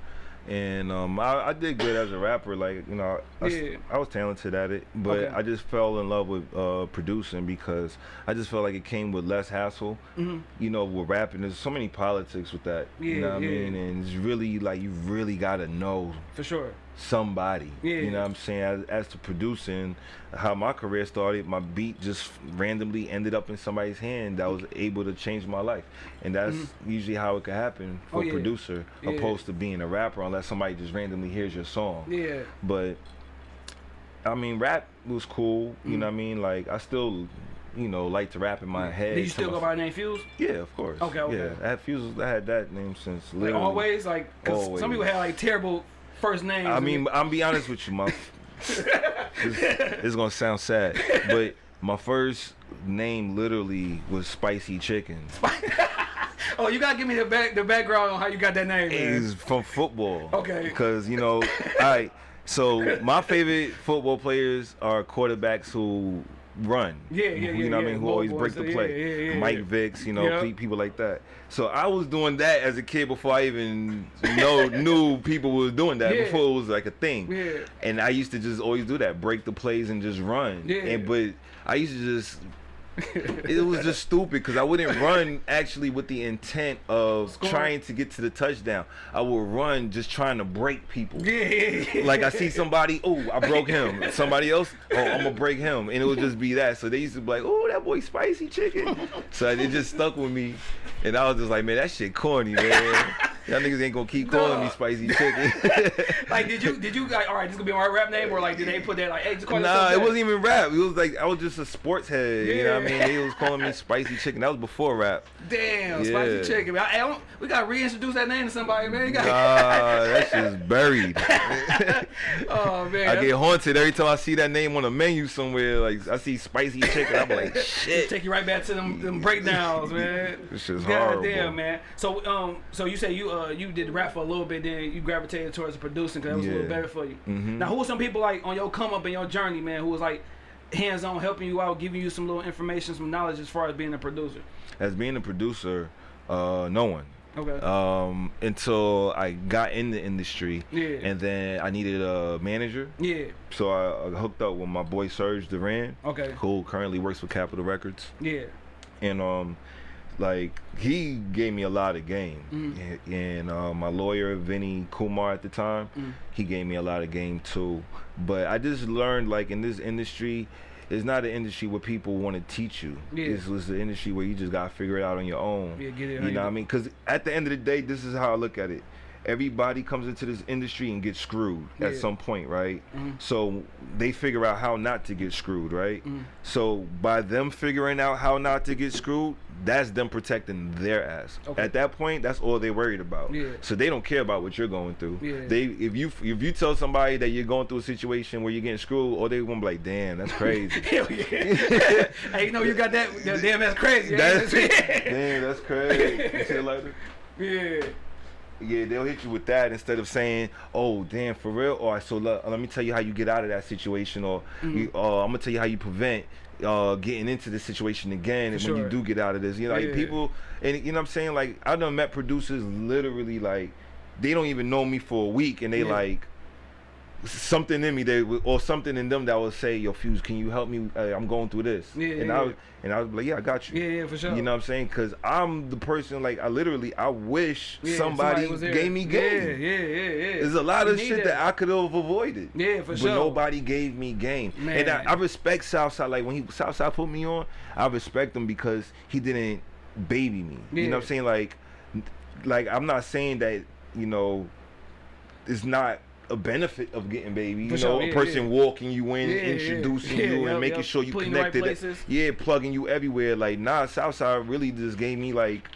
and um, I, I did good as a rapper. Like you know, I, Yeah. I was talented at it, but Okay. I just fell in love with uh, producing because I just felt like it came with less hassle. Mhm. You know, with rapping, there's so many politics with that. you Yeah, know what yeah. I mean? And it's really like you really gotta know For sure. Somebody. Yeah. You know what I'm saying? As, as to producing, how my career started, my beat just randomly ended up in somebody's hand that was able to change my life. And that's usually how it could happen for Mm-hmm. Oh, yeah. a producer, Yeah. opposed to being a rapper, unless somebody just randomly hears your song. Yeah. But, I mean, rap was cool. You Mm. know what I mean? Like, I still. You know, like to rap in my head. Did you still go by the name Fuse? Yeah, of course. Okay, okay. Yeah, I had Fuse. I had that name since Like always, like 'cause some people Always. have like terrible first names. I mean, I'm be honest with you, my this, this is gonna sound sad, but my first name literally was Spicy Chicken. (laughs) oh, you gotta give me the back the background on how you got that name. man. Is from football. Okay. Because you know, (laughs) I so my favorite football players are quarterbacks who run. Yeah, yeah, You yeah, know what yeah. I mean? Who always break the play. yeah, yeah, Mike. Vicks, you know, people like that. So I was doing that as a kid before I even know (laughs) knew people was doing that. Before it was like a thing. Yeah. And I used to just always do that, break the plays and just run. Yeah. And but I used to just it was just stupid because I wouldn't run actually with the intent of Score. trying to get to the touchdown. I would run just trying to break people. Yeah, yeah, yeah. Like I see somebody, oh, I broke him. Somebody else, oh, I'm gonna break him, and it would just be that. So they used to be like, oh, that boy spicy chicken. So it just stuck with me, and I was just like, man, that shit corny, man. Y'all niggas ain't gonna keep calling me spicy chicken. (laughs) like, did you (laughs) did you like? All right, this gonna be my rap name, or like, did they put that like, hey, just call Nah, it wasn't even rap. It was like I was just a sports head. You know what I mean? They was calling me spicy chicken. That was before rap. Damn, Yeah. spicy chicken. I, I don't, we gotta reintroduce that name to somebody, man. You Nah, gotta- (laughs) that shit's buried. oh man, I get haunted every time I see that name on a menu somewhere. Like I see spicy chicken, I'm like, shit. take you right back to them, them breakdowns, man. This God horrible. damn, man. So, um, so you say you uh you did rap for a little bit, then you gravitated towards producing because that was a little better for you. Mhm. Now, who were some people like on your come up in your journey, man? Who was like hands on helping you out, giving you some little information, some knowledge as far as being a producer? As being a producer, uh, no one. Okay. Um, until I got in the industry, Yeah. and then I needed a manager, yeah. so I, I hooked up with my boy Serge Duran, Okay. who currently works for Capitol Records. Yeah. and um like he gave me a lot of game. Mhm. and, and uh, my lawyer vinny kumar at the time Mm. he gave me a lot of game too. But i just learned like in this industry it's not an industry where people want to teach you. Yeah. it's, it's an industry where you just gotta figure it out on your own. Yeah, get it you know what i mean? Because at the end of the day this is how i look at it everybody comes into this industry and gets screwed at some point right Mhm. so they figure out how not to get screwed right Mhm. so by them figuring out how not to get screwed, that's them protecting their ass. Okay. At that point, that's all they're worried about. Yeah. So they don't care about what you're going through. Yeah. They if you if you tell somebody that you're going through a situation where you're getting screwed, or they gonna be like, damn, that's crazy. (laughs) Hell yeah. (laughs) hey, you know you got that, damn that's crazy. that's (laughs) damn, that's crazy. You see it like that? yeah. Yeah, they'll hit you with that instead of saying, "Oh, damn, for real." All right, so let, let me tell you how you get out of that situation, or Mm-hmm. you, uh, I'm gonna tell you how you prevent uh, getting into this situation again. And when you do get out of this, you know, like Yeah. people, and you know what I'm saying. Like I've done met producers literally like they don't even know me for a week, and they Yeah. like something in me they or something in them that will say, "Yo, Fuse, can you help me? Uh, I'm going through this." Yeah, and yeah, I yeah. was, and I was like, "Yeah, I got you." Yeah, yeah, for sure. You know what I'm saying? Because I'm the person, like, I literally, I wish Yeah, somebody, there. gave me game. Yeah, yeah, yeah, yeah. There's a lot You of shit that. I could have avoided. Yeah, for but sure. nobody gave me game. Man. And I, I respect Southside. Like, when he Southside put me on, I respect him because he didn't baby me. You know what I'm saying? Like, like I'm not saying that, you know, it's not a benefit of getting baby. You For know, sure, a yeah, person yeah. walking you in, Yeah, introducing you, and making sure you Putting the right connected. Yeah, plugging you everywhere. Like, nah, Southside really just gave me like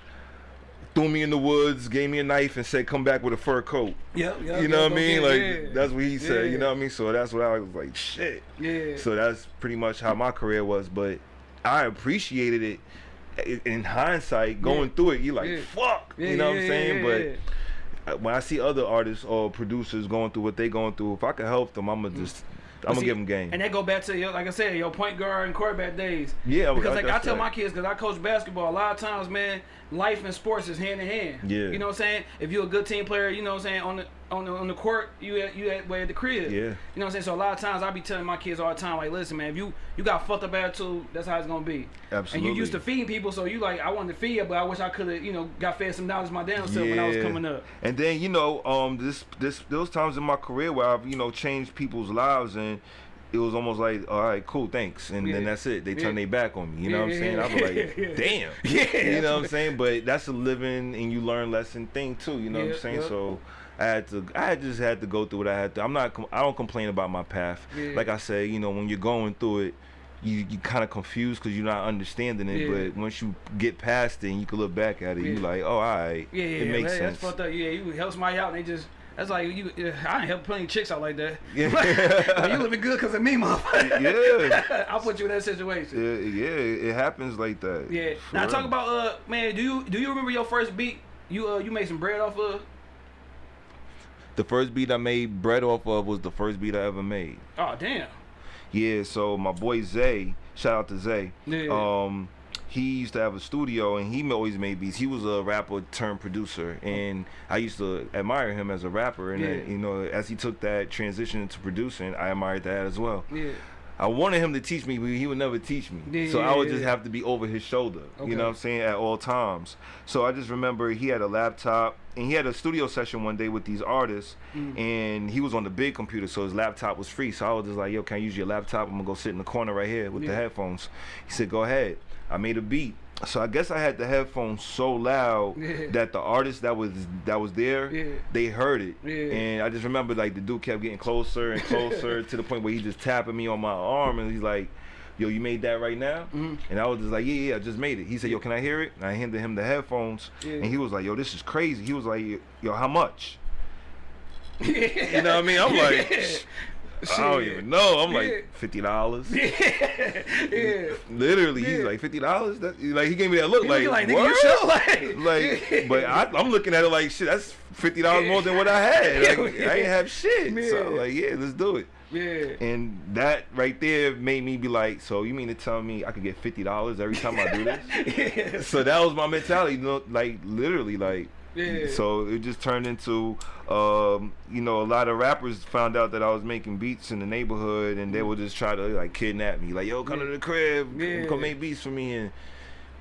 threw me in the woods, gave me a knife, and said, "Come back with a fur coat." Yep, yep, you know what I mean? Like yeah. that's what he said. Yeah. You know what I mean? So that's what I was like, shit. Yeah. So that's pretty much how my career was. But I appreciated it in hindsight. Going Yeah. through it, you're like, fuck. You know what I'm saying? but when I see other artists or producers going through what they going through, if I can help them, I'm gonna mm. just, I'm gonna see, give them game. And that go back to your, like I said, your point guard and quarterback days. Yeah, because I- like I that's tell right. my kids, because I coach basketball, a lot of times, man, life and sports is hand in hand. Yeah. You know what I'm saying? If you're a good team player, you know what I'm saying on the on the on the court, you at you at way at the crib. Yeah. You know what I'm saying? So a lot of times I be telling my kids all the time, like, listen, man, if you you got fucked up attitude, that's how it's gonna be. Absolutely. And you used to feeding people, so you like, I wanted to feed you, but I wish I could have, you know, got fed some dollars my damn self when I was coming up. And then you know, um, this this those times in my career where I've you know changed people's lives and. It was almost like, all right, cool, thanks, and then that's it. They Yeah. turn their back on me. You know what I'm saying? yeah, I was like, yeah. damn. Yeah, You know what I'm saying? But that's a living and you learn lesson thing too. You know what I'm saying? yeah. So I had to. I just had to go through what I had to. I'm not. I don't complain about my path. Yeah. Like I said, you know, when you're going through it. You, you kind of confused because you're not understanding it, Yeah. but once you get past it and you can look back at it, you Yeah. like, oh, all right, Yeah, yeah, it makes man, sense. That's fucked up. Yeah, you help somebody out and they just that's like you. Yeah, I ain't help plenty of chicks out like that. (laughs) Yeah. (laughs) like, you living good because of me, motherfucker. Yeah. (laughs) I'll put you in that situation. Yeah, yeah, it happens like that. Yeah. For Now real. talk about uh man, do you do you remember your first beat? You uh you made some bread off of? The first beat I made bread off of was the first beat I ever made. Oh damn. Yeah, so my boy Zay, shout out to Zay. Yeah. Um, he used to have a studio and he always made beats. He was a rapper turned producer, and I used to admire him as a rapper. And Yeah. you know, as he took that transition into producing, I admired that as well. Yeah. I wanted him to teach me, but he would never teach me. Yeah, so yeah, I would yeah, just have to be over his shoulder. Okay. You know what I'm saying? At all times. So I just remember he had a laptop and he had a studio session one day with these artists Mm. and he was on the big computer, so his laptop was free. So I was just like, yo, can I use your laptop? I'm gonna go sit in the corner right here with the headphones. He said, go ahead. I made a beat so I guess I had the headphones so loud Yeah. that the artist that was that was there, Yeah. they heard it. Yeah. And I just remember like the dude kept getting closer and closer (laughs) to the point where he just tapping me on my arm and he's like, "Yo, you made that right now?" Mhm. And I was just like, "Yeah, yeah, I just made it." He said, "Yo, can I hear it?" And I handed him the headphones, and he was like, "Yo, this is crazy." He was like, "Yo, how much?" you (laughs) You know what I mean? I'm like, I don't even know. I'm like fifty dollars. (laughs) yeah. Literally, he's like fifty dollars. Like he gave me that look like, like, what? (laughs) Like, like, but I, I'm looking at it like shit. That's fifty dollars more than what I had. (laughs) Like, Yeah. I ain't have shit. So like, yeah, let's do it. yeah. And that right there made me be like, so you mean to tell me I could get fifty dollars every time I do this? Yes. so that was my mentality. You know, like literally, like. Yeah. So it just turned into, um, you know, a lot of rappers found out that I was making beats in the neighborhood, and they would just try to like kidnap me, like, "Yo, come to the crib, Yeah. come make beats for me," and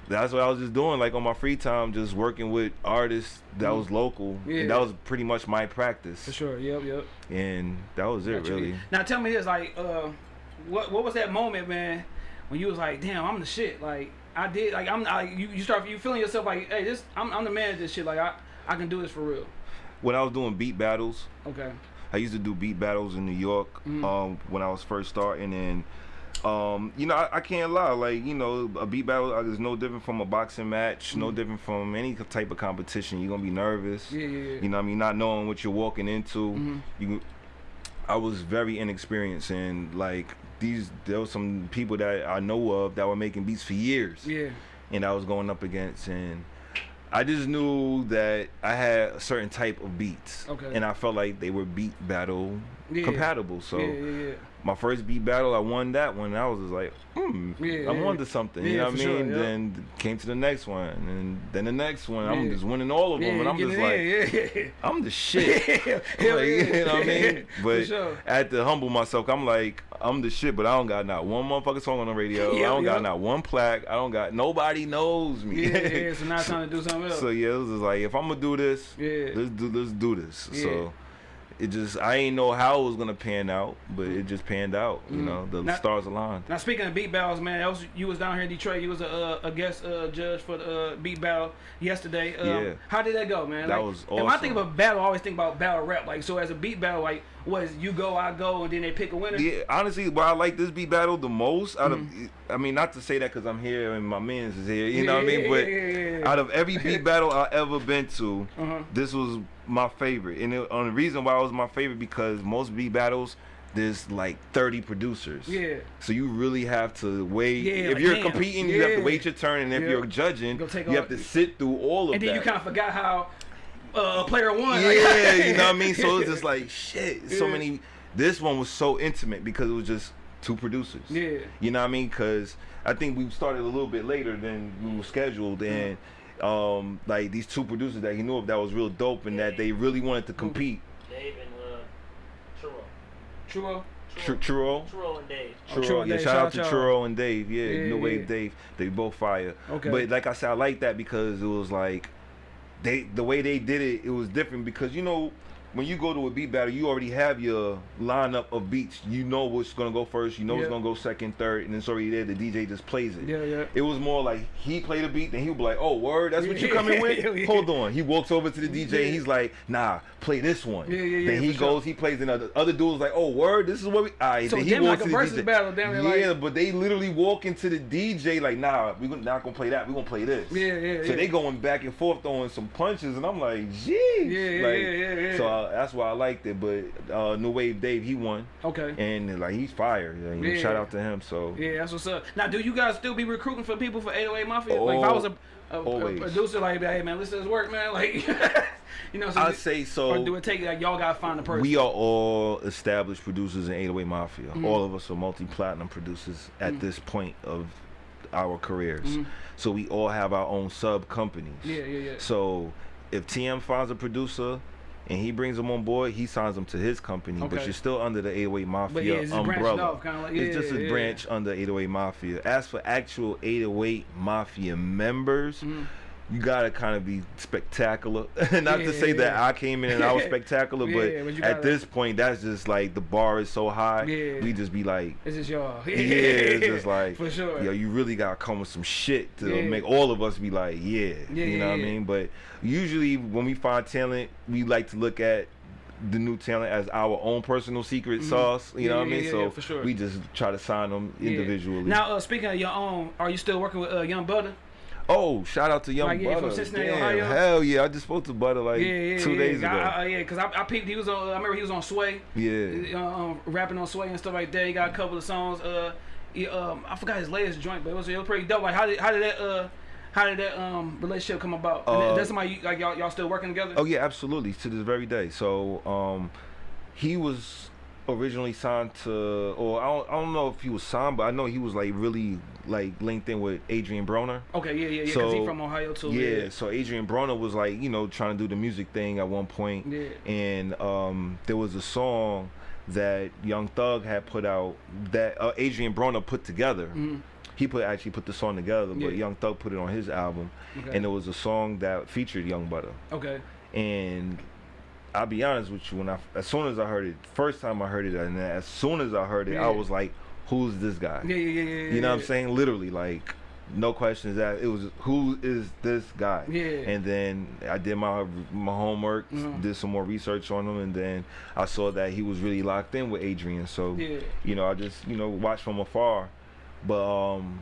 that's what I was just doing, like on my free time, just working with artists that was local, Yeah. and that was pretty much my practice, For sure. Yep. Yep. and that was it, Got you. really. Now tell me this, like, uh, what what was that moment, man, when you was like, damn, I'm the shit. Like, I did, like, I'm, I, you, you start, you feeling yourself like, hey, this, I'm, I'm the man of this shit. Like, I, I can do this for real. When I was doing beat battles, Okay. I used to do beat battles in New York Mhm. um, when I was first starting, and um, you know I, I can't lie. Like you know, a beat battle uh, is no different from a boxing match, no Mhm. different from any type of competition. You're gonna be nervous. Yeah, yeah, yeah. You know, what I mean, not knowing what you're walking into. Mhm. You, I was very inexperienced, and like these, there was some people that I know of that were making beats for years Yeah. and I was going up against and I just knew that I had a certain type of beats. Okay. And I felt like they were beat battle Yeah. compatible. So yeah, yeah, yeah. my first beat battle, I won that one. I was just like, hmm, Yeah, I'm onto something. You know what I sure, mean? yeah. Then came to the next one, and then the next one. I'm just winning all of them, and I'm just like, I'm the shit. (laughs) (laughs) Like, you know what I mean? (laughs) But sure. I had to humble myself. I'm like, I'm the shit, but I don't got not one motherfucking song on the radio. (laughs) Yeah, I don't yeah. got not one plaque. I don't got nobody knows me. Yeah, yeah. (laughs) So now it's time to do something else. so yeah, it was just like if I'm gonna do this, Yeah. let's do let's do this. Yeah. So it just I ain't know how it was gonna pan out, but it just panned out. You Mm. know, the Now- stars aligned. Now speaking of beat battles, man, that was you was down here in Detroit. You was a, uh, a guest uh, judge for the uh, beat battle yesterday. Um, Yeah. How did that go, man? That like, was And when I think awesome. about battle, I always think about battle rap. Like so, as a beat battle, like was you go, I go, and then they pick a winner. Yeah, honestly, why I like this beat battle the most out Mm-hmm. of, I mean, not to say that because I'm here and my man's is here, you know what I mean? Yeah, But yeah, yeah, yeah. out of every beat battle I ever been to, Uh-huh. this was my favorite. And it, on the reason why it was my favorite because most beat battles, there's like 30 producers. Yeah. So you really have to wait. Yeah, if like, you're damn. competing, you have to wait your turn, and if Yeah. you're judging, Go you have to sit through all of And then that. you kind of forgot how uh, player one. yeah, like- you know what I (laughs) mean. So it's just like shit. So many. This one was so intimate because it was just two producers. Yeah. You know what I mean? Because I think we started a little bit later than we were scheduled, and um, like these two producers that he knew of that was real dope, and that they really wanted to compete. Dave and uh, Churro. True. Tr- Churro. Churro and Dave. Oh, Churro, Churro and yeah, Dave, shout, shout out to out y'all. Churro and Dave. Yeah, Yeah, New Wave yeah. Dave. They both fire. Okay. But like I said, I like that because it was like they the way they did it, it was different because you know when you go to a beat battle, you already have your lineup of beats. You know what's gonna go first. You know Yeah. what's gonna go second, third, and it's already there. The DJ just plays it. Yeah, yeah. It was more like he played a beat, then he would be like, "Oh, word, that's what you coming with? (laughs) Hold on." He walks over to the DJ, Yeah. and he's like, "Nah, play this one." Yeah, yeah, yeah, Then he for sure. goes, he plays another. Other dudes like, "Oh, word, this is what we." All right, So then he walks like a versus DJ. battle, damn yeah, like- but they literally walk into the DJ like, "Nah, we are not gonna play that. We're gonna play this." Yeah, yeah, So yeah. they going back and forth throwing some punches, and I'm like, "Jeez." Yeah, yeah, like, yeah, yeah, yeah. So uh, that's why I liked it. But uh, New Wave Dave, he won, Okay. and like he's fire. Like, Yeah. Shout out to him. So Yeah, that's what's up. Now, do you guys still be recruiting for people for 808 Mafia? like, if I was a, a, a producer, like, hey man, listen to this work, man. (laughs) Like, you know, so I'd say so. Or do it take like y'all gotta find the person? We are all established producers in 808 Mafia. Mm-hmm. All of us are multi-platinum producers at this point of our careers. So we all have our own sub companies. Yeah, yeah, yeah. So if TM finds a producer and he brings them on board, he signs them to his company, but you're still under the 808 Mafia But yeah, it's umbrella. off, kinda like- it's just a yeah, branch under 808 Mafia. As for actual 808 Mafia members, Mm-hmm. You gotta kind of be spectacular. (laughs) Not to say that Yeah. I came in and I was (laughs) spectacular, but, Yeah, but you at gotta- this point, that's just like the bar is so high. Yeah. We just be like, This is y'all. (laughs) yeah, it's just like, for sure. yo, you really gotta come with some shit to Yeah. make all of us be like, yeah, Yeah, you know yeah, what I mean. But usually when we find talent, we like to look at the new talent as our own personal secret Mhm. sauce. You Yeah, know what yeah, I mean? yeah, so yeah, for sure. we just try to sign them Yeah. individually. Now, uh, speaking of your own, are you still working with uh, Young Butter? Oh, shout out to Young Like, yeah, from Butter. Cincinnati, Damn, Ohio? hell yeah! I just spoke to Butter like yeah, yeah, two days ago. I, I, yeah, cause I, I peeped. He was on. I remember he was on Sway. yeah. uh, um, rapping on Sway and stuff like that. He got a couple of songs. Uh, he, um, I forgot his latest joint, but it was it was pretty dope. Like how did how did that uh how did that um relationship come about? And Uh, that's somebody you, like y'all y'all still working together. Oh yeah, absolutely. To this very day. So um, he was originally signed to, or I don't, I don't know if he was signed, but I know he was like really like linked in with Adrien Broner. Okay, yeah, yeah, yeah. Cause he from Ohio too. Yeah, so Adrien Broner was like, you know, trying to do the music thing at one point, Yeah. and um, there was a song that Young Thug had put out that uh, Adrien Broner put together. Mm-hmm. He put actually put the song together, but Yeah. Young Thug put it on his album, Okay. and it was a song that featured Young Butter. okay. And I'll be honest with you, when I as soon as I heard it, first time I heard it, and then as soon as I heard it, Yeah. I was like, "Who's this guy?" Yeah, yeah, yeah, yeah. You know what I'm yeah. saying? Literally, like, no questions asked. It was, "Who is this guy?" Yeah. And then I did my my homework, Mhm. did some more research on him, and then I saw that he was really locked in with Adrien. So, Yeah. you know, I just you know watched from afar, but um.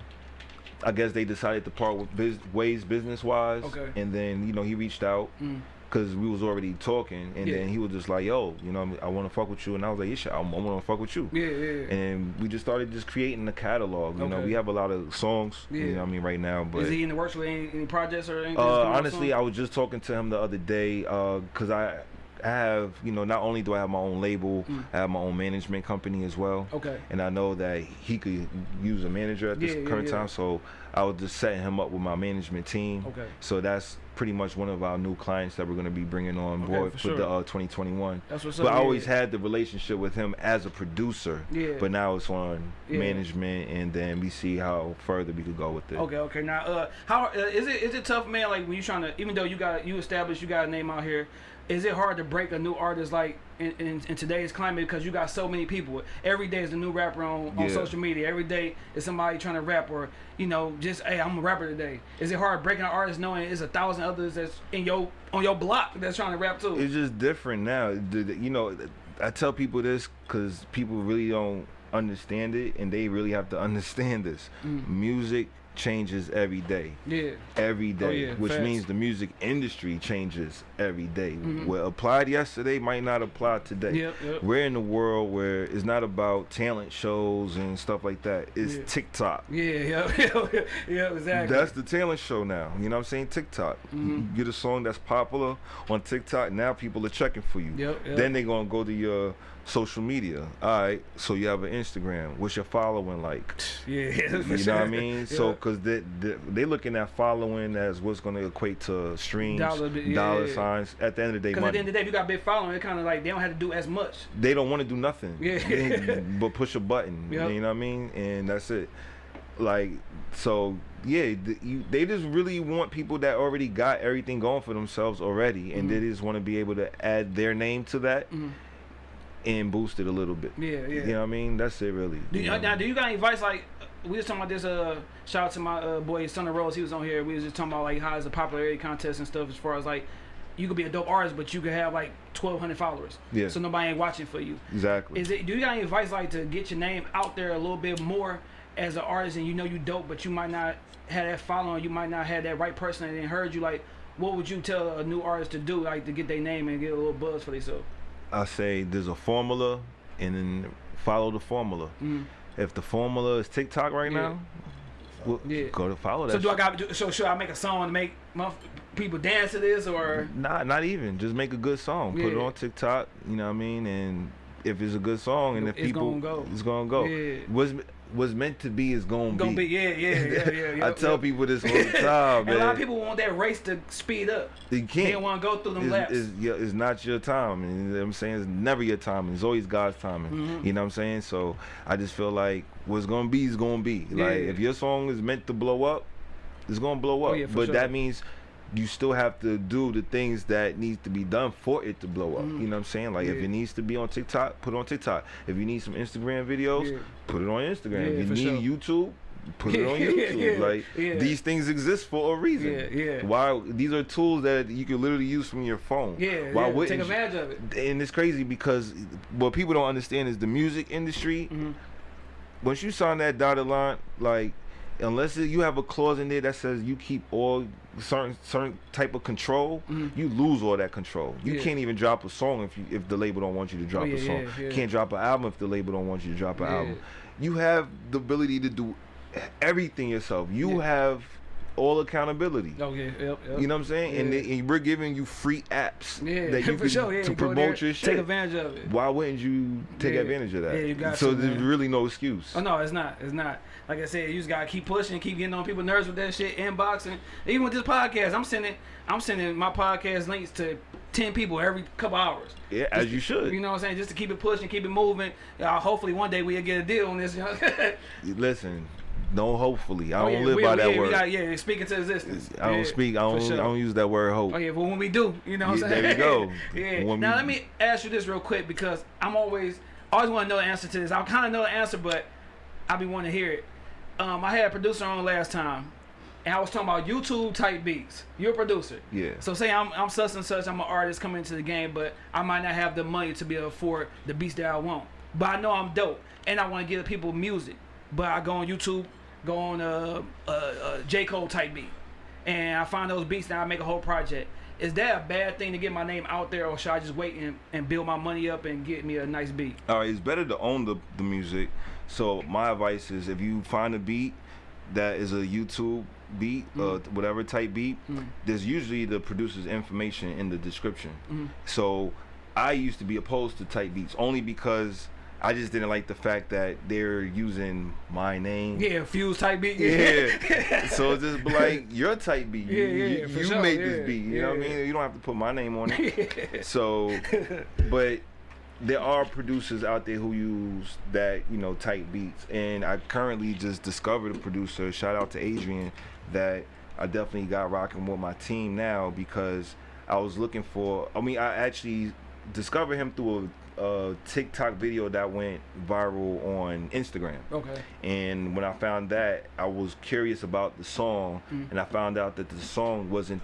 I guess they decided to part with biz- ways business wise, Okay. and then you know he reached out, Mm. Because we was already talking, and Yeah. then he was just like, "Yo, you know, I want to fuck with you," and I was like, "Yeah, I, want to fuck with you." Yeah, yeah. And we just started just creating the catalog. You know, we have a lot of songs. You Yeah. know, what I mean, right now, but Is he in the works with any, any projects or anything? uh, that's coming out honestly. I was just talking to him the other day because I have, you know, not only do I have my own label, Mm. I have my own management company as well. okay. And I know that he could use a manager at this Yeah, yeah, current yeah. time, so I was just setting him up with my management team. Okay. So that's pretty much one of our new clients that we're going to be bringing on Okay, board for sure. the uh, 2021. That's what's But up. I yeah. always had the relationship with him as a producer. Yeah. But now it's on Yeah. management, and then we see how further we could go with it. Okay, okay. Now, uh, how uh, is it? Is it tough, man? Like when you're trying to, even though you got you established, you got a name out here. Is it hard to break a new artist like in, in, in today's climate because you got so many people? Every day is a new rapper on, on Yeah. social media. Every day is somebody trying to rap or you know just hey I'm a rapper today. Is it hard breaking an artist knowing it's a thousand others that's in your on your block that's trying to rap too? It's just different now. You know, I tell people this because people really don't understand it, and they really have to (laughs) understand this. Mm. Music changes every day. yeah, every day, Oh, yeah, which facts. means the music industry changes every day. Mhm. What applied yesterday might not apply today. Yep, yep. We're in a world where it's not about talent shows and stuff like that. It's Yeah. TikTok. yeah, (laughs) yeah, yeah, exactly. That's the talent show now. You know what I'm saying? TikTok. You Mhm. get a song that's popular on TikTok, now people are checking for you. Yep, yep. Then they're going to go to your social media. All right, so you have an Instagram. What's your following like? (laughs) yeah, you know what I mean? So, because they, they they looking at following as what's going to equate to streams, Dollar yeah, dollar yeah. signs. At the end of the day, Because at the end of the day, if you got a big following, it kind of like they don't have to do as much. they don't want to do nothing. Yeah. (laughs) But push a button. Yep. You know what I mean? And that's it. Like so, yeah. th- you, they just really want people that already got everything going for themselves already, and Mhm. they just want to be able to add their name to that Mhm. And boost it a little bit. Yeah, yeah. You know what I mean? That's it, really. Do you, you know? now, do you got any advice? Like, we was talking about this. Uh, shout out to my uh, boy Son of Rose. He was on here. We was just talking about like how is a popularity contest and stuff. As far as like, you could be a dope artist, but you could have like twelve hundred followers. Yeah. So nobody ain't watching for you. exactly. Is it? Do you got any advice like to get your name out there a little bit more as an artist, and you know you dope, but you might not have that following. You might not have that right person that didn't heard you. Like, what would you tell a new artist to do, like to get their name and get a little buzz for themselves? I say there's a formula, and then follow the formula. Mm. If the formula is TikTok right Yeah. now, well, Yeah. go to follow that. So do I got? do- So should I make a song to make people dance to this, or Not, not even. Just make a good song. Put it on TikTok. You know what I mean? And if it's a good song, and if It's people, gonna go. it's gonna go. Yeah. What's what's meant to be is gonna, gonna be? Yeah, yeah, yeah, yeah. (laughs) I tell yep. people this all the (laughs) time, man. a lot of people want that race to speed up. They can't. don't want to go through them laps. It's, it's, yeah, it's not your time. And you know what I'm saying? It's never your time. It's always God's timing. Mhm. You know what I'm saying? So I just feel like what's gonna be is gonna be. Yeah. Like if your song is meant to blow up, it's gonna blow Oh, up. yeah, for but sure. that means you still have to do the things that needs to be done for it to blow up. Mhm. You know what I'm saying? Like if it needs to be on TikTok, put it on TikTok. If you need some Instagram videos, Yeah. put it on Instagram. Yeah, if you need YouTube, put it on (laughs) YouTube. yeah, like yeah. these things exist for a reason. Yeah, yeah. Why these are tools that you can literally use from your phone. Yeah, Why yeah, wouldn't take advantage of it. and it's crazy because what people don't understand is the music industry. Mhm. Once you sign that dotted line, like unless you have a clause in there that says you keep all certain certain type of control, Mhm. you lose all that control. You Yeah. can't even drop a song if you if the label don't want you to drop Oh, yeah, a song. yeah, can't drop an album if the label don't want you to drop an album. You have the ability to do everything yourself. You have all accountability. Oh yeah, yep, yep. You know what I'm saying? And, they, and we're giving you free apps yeah, that (laughs) you for can sure. Yeah, to go promote there, your shit. Take advantage of it. Why wouldn't you take Yeah. advantage of that? Yeah, you got so to, there's man. really no excuse. Oh no, it's not. It's not. Like I said, you just gotta keep pushing, keep getting on people's nerves with that shit, inboxing. Even with this podcast, I'm sending, I'm sending my podcast links to ten people every couple hours. Yeah, as you should. You know what I'm saying? Just to keep it pushing, keep it moving. Uh, hopefully one day we'll get a deal on this. You know? (laughs) Listen, no. Hopefully, I Oh, don't yeah, live we, by that yeah, word. Got, yeah, speaking to existence. I don't Yeah, speak. I don't. sure. I don't use that word hope. Oh yeah, but when we do, you know what I'm saying? there you go. (laughs) yeah. When now we- let me ask you this real quick because I'm always always want to know the answer to this. I kind of know the answer, but I be wanting to hear it. Um, I had a producer on last time, and I was talking about YouTube type beats. You're a producer. Yeah. So say I'm I'm such and such. I'm an artist coming into the game, but I might not have the money to be able to afford the beats that I want. But I know I'm dope, and I want to give people music. But I go on YouTube, go on uh, uh, uh, J Cole type beat, and I find those beats, and I make a whole project. Is that a bad thing to get my name out there, or should I just wait and, and build my money up and get me a nice beat? All right, it's better to own the, the music. So my advice is if you find a beat that is a YouTube beat, uh, whatever type beat, Mm. there's usually the producer's information in the description. Mhm. So I used to be opposed to type beats only because I just didn't like the fact that they're using my name. Yeah, fuse type beat. Yeah. (laughs) so it's just like your type beat. You, Yeah, yeah, you, you sure, made yeah, this beat. You know what I mean? You don't have to put my name on it. (laughs) So, but there are producers out there who use that, you know, type beats. And I currently just discovered a producer, shout out to Adrian, that I definitely got rocking with my team now because I was looking for, I mean, I actually discovered him through a, a TikTok video that went viral on Instagram. okay. And when I found that, I was curious about the song, Mm. and I found out that the song wasn't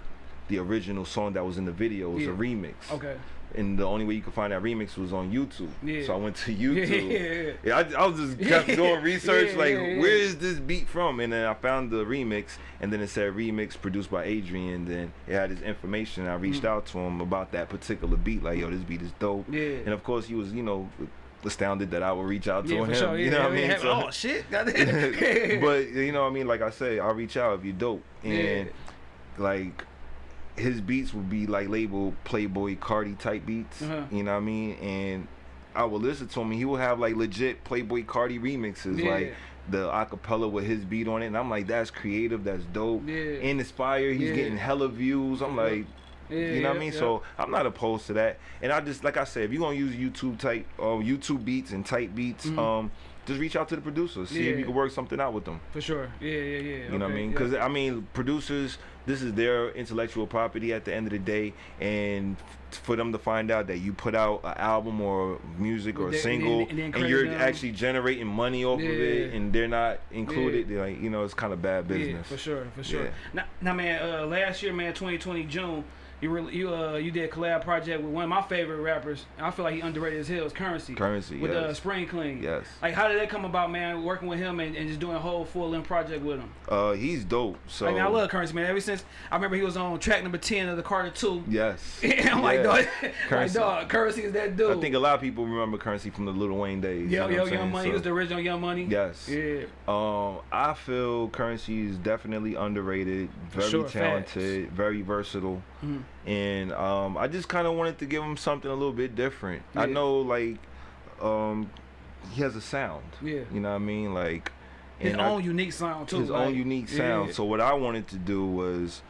the original song that was in the video. It was Yeah. a remix. Okay. And the only way you could find that remix was on YouTube. Yeah. So I went to (laughs) Yeah, YouTube. yeah, Yeah, I, I was just (laughs) kept doing research, Yeah, like yeah, yeah. where is this beat from? And then I found the remix, and then it said remix produced by Adrian. Then it had his information. I reached Mm. out to him about that particular beat, like yo, this beat is dope. Yeah. And of course, he was, you know, astounded that I would reach out to Yeah, him. sure. Yeah, you know what I mean? So- oh shit. (laughs) But you know what I mean? Like I say, I'll reach out if you're dope. And Yeah. like his beats would be like labeled Playboi Carti type beats. Uh-huh. You know what I mean? And I would listen to him and he would have like legit Playboi Carti remixes. Yeah. Like the acapella with his beat on it. And I'm like, that's creative, that's dope. Yeah. And inspired. He's Yeah. getting hella views. I'm like you know what I mean? So I'm not opposed to that. And I just like I said, if you're gonna use YouTube type uh, YouTube beats and type beats, Mhm. um, just reach out to the producers. See if you can work something out with them. For sure. Yeah, yeah, yeah. You know what I mean? Because I mean, producers, this is their intellectual property at the end of the day, and for them to find out that you put out an album or music or a single, and and and, you're them. actually generating money off of it, and they're not included, they're like you know, it's kind of bad business. Yeah, for sure, for sure. Yeah. Now, now, man, uh, last year, man, 2020 June, you really, you uh, you did a collab project with one of my favorite rappers. I feel like he underrated as hell. Is Currency. Currency, with uh, yes. Spring Clean. Yes. Like, how did that come about, man? Working with him and, and just doing a whole full length project with him. Uh, he's dope. So I mean, I love Currency, man. Ever since I remember he was on track number 10 of the Carter 2. Yes. (laughs) I'm like, Yeah. dog, (laughs) like, Currency. dog, Currency is that dude. I think a lot of people remember Currency from the Lil Wayne days. you Yo, know yo, Young saying? Money. he was the original Young Money. Yes. Yeah. Um, I feel Currency is definitely underrated, very sure, talented, very versatile, Mhm. And um, I just kind of wanted to give him something a little bit different. I know, like, um, he has a sound. Yeah. You know what I mean? Like, His and I- own unique sound, too. his like, own unique sound. yeah. So what I wanted to do was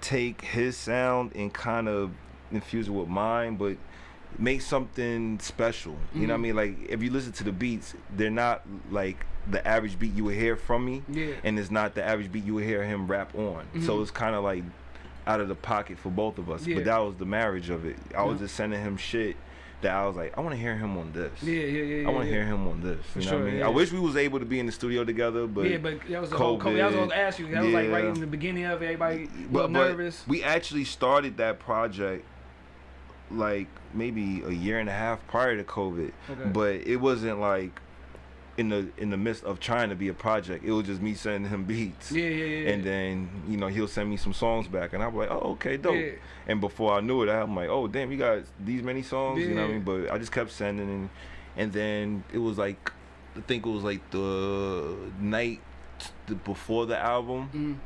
take his sound and kind of infuse it with mine, but make something special. You know what I Mhm. mean? Like if you listen to the beats, they're not like the average beat you would hear from me, Yeah. and it's not the average beat you would hear him rap on. So Mhm. it's kind of like out of the pocket for both of us. Yeah. But that was the marriage of it. I was Yeah. just sending him shit that I was like, I want to hear him on this. Yeah, yeah, yeah. I want to yeah. hear him on this. For you know what I mean? I wish we was able to be in the studio together, but yeah, but that was the whole COVID. That was what I was gonna ask you. That was like right in the beginning of it. Everybody was but, but nervous. we actually started that project like maybe a year and a half prior to COVID. Okay. But it wasn't like in the in the midst of trying to be a project. It was just me sending him beats. yeah, yeah, yeah. And then you know he'll send me some songs back, and I'm like, oh okay, dope. Yeah. And before I knew it, I'm like, oh damn, you got these many songs, you know what I mean? But I just kept sending, and and then it was like, I think it was like the night before the album Mm.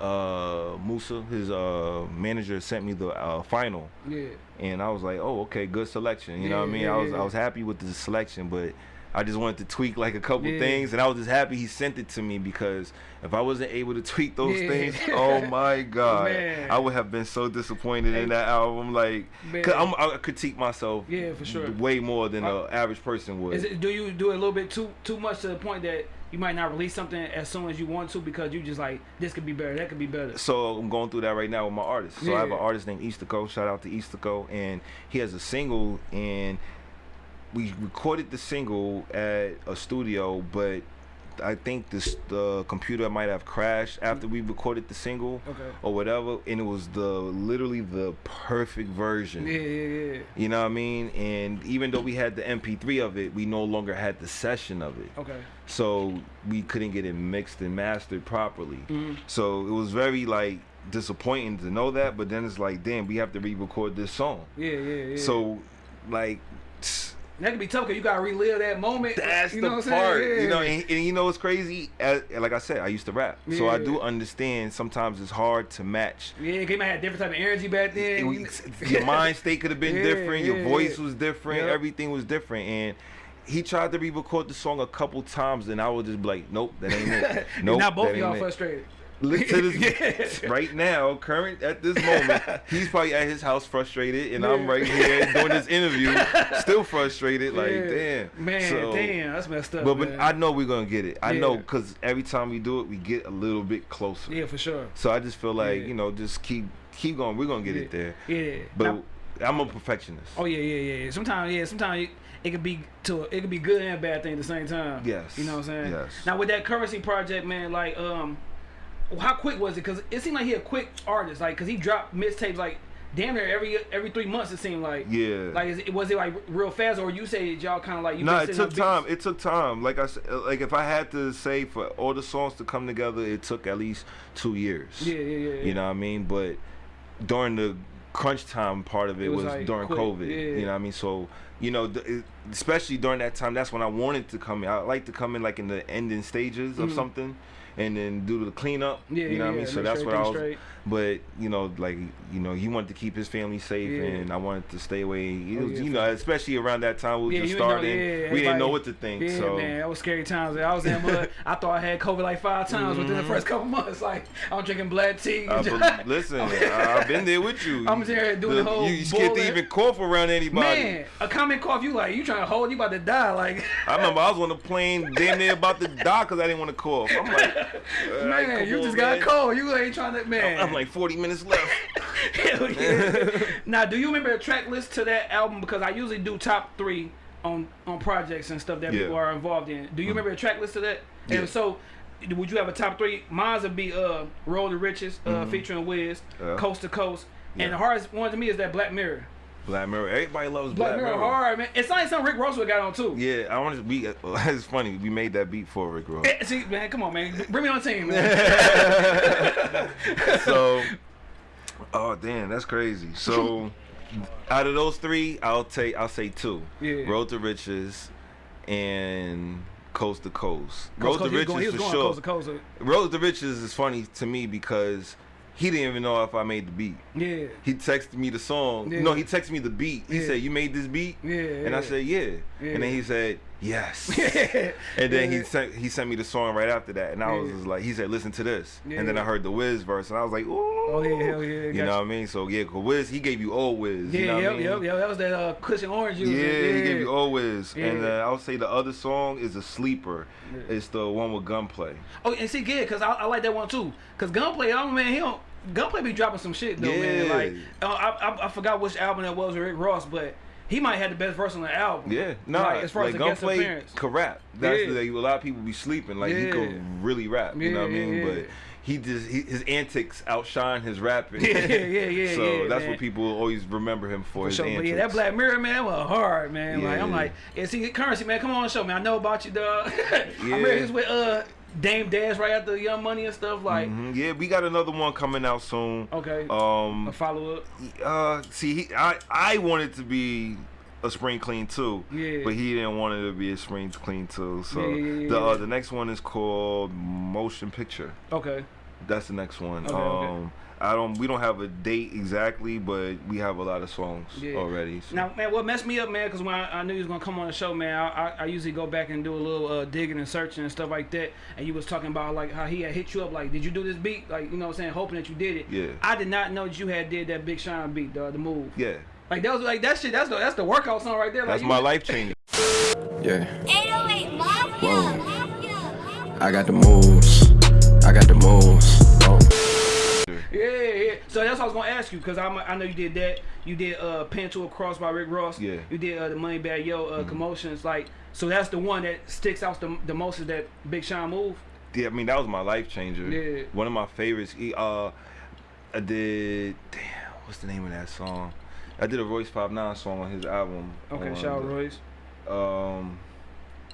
uh Musa, his uh manager sent me the uh final yeah. and I was like, Oh, okay, good selection. You know what I mean? yeah, I was yeah. I was happy with the selection, but I just wanted to tweak like a couple Yeah. things and I was just happy he sent it to me because if I wasn't able to (laughs) tweak those Yeah. things, oh my (laughs) god. Man. I would have been so disappointed in that album. Like cause I'm, I critique myself Yeah, for sure. way more than an average person would. Is it, do you do it a little bit too too much to the point that you might not release something as soon as you want to because you just like this could be better, that could be better. so I'm going through that right now with my artist. So I have an artist named Easterco. Shout out to Easterco, and he has a single, and we recorded the single at a studio, but I think this the computer might have crashed after we recorded the single Okay. or whatever, and it was the literally the perfect version. Yeah, yeah, yeah. You know what I mean? And even though we had the MP3 of it, we no longer had the session of it. Okay. So we couldn't get it mixed and mastered properly. Mhm. So it was very like disappointing to know that, but then it's like, damn, we have to re-record this song. Yeah, yeah, yeah. So like that could be tough because you gotta relive that moment. that's you the know what part, saying? you know. Yeah. And, and you know what's crazy? As, like I said, I used to rap, so I do understand. Sometimes it's hard to match. Yeah, you might have different type of energy back then. It was- (laughs) your mind state could have been Yeah, different. Your voice yeah. was different. Yep. Everything was different, and. He tried to re-record the song a couple times, and I was just be like, "Nope, that ain't it. (laughs) Nope, now both of y'all frustrated. This (laughs) Yeah. right now, current at this moment, (laughs) he's probably at his house frustrated, and I'm right here doing this interview, (laughs) still frustrated. Like, damn, Man, So- damn, that's messed up. But, but. I know we're gonna get it. I know because every time we do it, we get a little bit closer. yeah, for sure. So I just feel like Yeah. you know, just keep keep going. We're gonna get it there. Yeah. But Now- I'm a perfectionist. Oh yeah, yeah, yeah. yeah. Sometimes, yeah, sometimes it, it could be to it could be good and bad thing at the same time. Yes. You know what I'm saying? Yes. Now with that currency project, man, like um, how quick was it? Cause it seemed like he a quick artist, like cause he dropped mixtapes like damn near every every three months. It seemed like. Yeah. Like is it, was it like real fast, or you say y'all kind of like you? No, been it took time. It took time. Like I said, like if I had to say for all the songs to come together, it took at least two years. Yeah, yeah, yeah. yeah. You know what I mean? But during the crunch time part of it, It was was, like during quick, COVID. yeah. You know what I mean? So you know, especially during that time, that's when I wanted to come in. I like to come in like in the ending stages of Mhm. something, and then do the cleanup. Yeah, you know yeah, what I mean? So that's sure what I was. straight. But you know, like you know, he wanted to keep his family safe, Yeah. and I wanted to stay away. It Oh, was, yeah, you know, especially around that time we were just you didn't know- starting. we didn't know what to think. Yeah, so man, that was scary times. I was in mud. (laughs) I thought I had COVID like five times within the Mhm. first couple months. Like I'm drinking black tea. Bel- (laughs) listen, I- I've been there with you. (laughs) I'm there doing the whole You, you scared to even cough around anybody. Man, a common cough, you like you trying to hold, you about to die. Like, I remember I was on the plane, damn near about to die because I didn't want to cough. I'm like, man, you on, just got cold. You ain't trying to, man. I'm like 40 minutes left. (laughs) Hell yeah. (laughs) now, do you remember the track list to that album? Because I usually do top three on on projects and stuff that Yeah. people are involved in. Do you remember the track list to that? Yeah. And so, would you have a top three? Mine would be uh, Road to Riches, uh, Mhm. featuring Wiz, Yeah. Coast to Coast. And the hardest one to me is that Black Mirror. Black Mirror. Everybody loves Black, Black, Mirror, Mirror. hard, man. It's like something Rick Ross would got on too. Yeah, I want to be. It's funny. We made that beat for Rick Ross. Eh, See, man, come on, man. Bring me on team, man. (laughs) so, (laughs) oh damn, that's crazy. So, out of those three, I'll take. I'll say two. Yeah. Road to Riches, and Coast to Coast. Coast, Road coast, to he was going, Riches for going sure. coast to coast. Road to Riches is funny to me because he didn't even know if I made the beat. Yeah. He texted me the song. Yeah. No, he texted me the beat. He Yeah. said, "You made this beat?" Yeah. And I said, "Yeah." Yeah. And then he said, "Yes." (laughs) And then Yeah. he sent he sent me the song right after that, and I was Yeah. like, he said, "Listen to this," and then I heard the Wiz verse, and I was like, "Ooh." Oh yeah, hell yeah. You know what I mean? So yeah, 'cause Wiz he gave you old Wiz. Yeah, you know yep, what I mean? yep, yep. That was that uh, Kush and Orange Juice. Yeah, he gave you old Wiz, and uh, I would say the other song is a sleeper. Yeah. It's the one with Gunplay. Oh, and see, yeah, cause I, I like that one too. Cause Gunplay, I don't man, he don't Gunplay be dropping some shit though, man. Yeah. Like uh, I, I I forgot which album that was with Rick Ross, but he might have the best verse on the album. Yeah, no, Like, like, as far as the guest Gunplay appearance. could rap. That's Yeah. like, a lot of people be sleeping. Like he could really rap. You know what I mean? yeah, But he just he, his antics outshine his rapping. Yeah, yeah, yeah, (laughs) So yeah, that's man. what people always remember him for. For his sure. antics. But yeah, that Black Mirror man was hard, man. Yeah. Like I'm like, yeah, see, currency man, come on show, me. I know about you, dog. (laughs) yeah. I remember Yeah. he was with uh Dame Dash right after Young Money and stuff. Like, Mhm. Yeah, we got another one coming out soon. okay, Um, a follow up. uh, see, he, I I wanted to be a spring clean too, Yeah. but he didn't want it to be a spring clean too. So Yeah, yeah, the uh, the next one is called Motion Picture. Okay. That's the next one. Okay, okay. um, I don't. We don't have a date exactly, but we have a lot of songs Yeah. already. so- Now, man, what messed me up, man, because when I, I knew he was gonna come on the show, man, I, I, I usually go back and do a little uh, digging and searching and stuff like that. And you was talking about like how he had hit you up, like, did you do this beat? Like, you know, what I'm saying, hoping that you did it. Yeah. I did not know that you had did that Big Sean beat, the, the move. yeah, Like that was like that shit. That's the that's the workout song right there. Like, that's you- my life changer. Yeah, 808 Mafia. Whoa. Mafia. I got the moves. I got the moves. Yeah, yeah. So that's what I was gonna ask you because I I know you did that. You did uh Pin to a Cross by Rick Ross. Yeah. You did uh, the Moneybagg Yo uh, commotions. Like so that's the one that sticks out the, the most is that Big Sean move. Yeah, I mean that was my life changer. Yeah. One of my favorites. He, uh, I did. Damn, what's the name of that song? I did a Royce Pop Nine song on his album. Okay, shout out Royce. Um,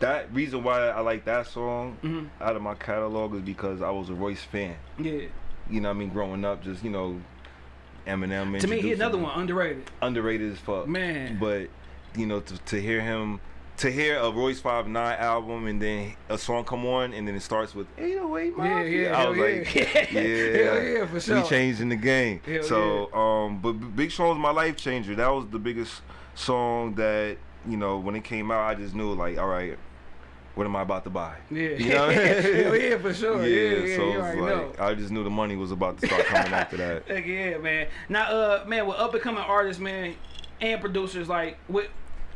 that reason why I like that song Mhm. out of my catalog is because I was a Royce fan. Yeah. You know what I mean? Growing up, just you know, Eminem. To me, he another him. one underrated. underrated as fuck. Man. But you know, to, to hear him, to hear a Royce Five Nine album and then a song come on and then it starts with 808 Yeah, Mafia. yeah, I hell was yeah. like, yeah, (laughs) Hell yeah, for sure. We changing the game. Hell so, um, but Big Sean was my life changer. That was the biggest song that you know when it came out. I just knew like, all right, what am I about to buy? Yeah. You know? Hell (laughs) yeah, for sure. Yeah, yeah, so you it was like know. I just knew the money was about to start coming after that. (laughs) Heck yeah, man. Now, uh, man, with up and coming artists, man, and producers, like with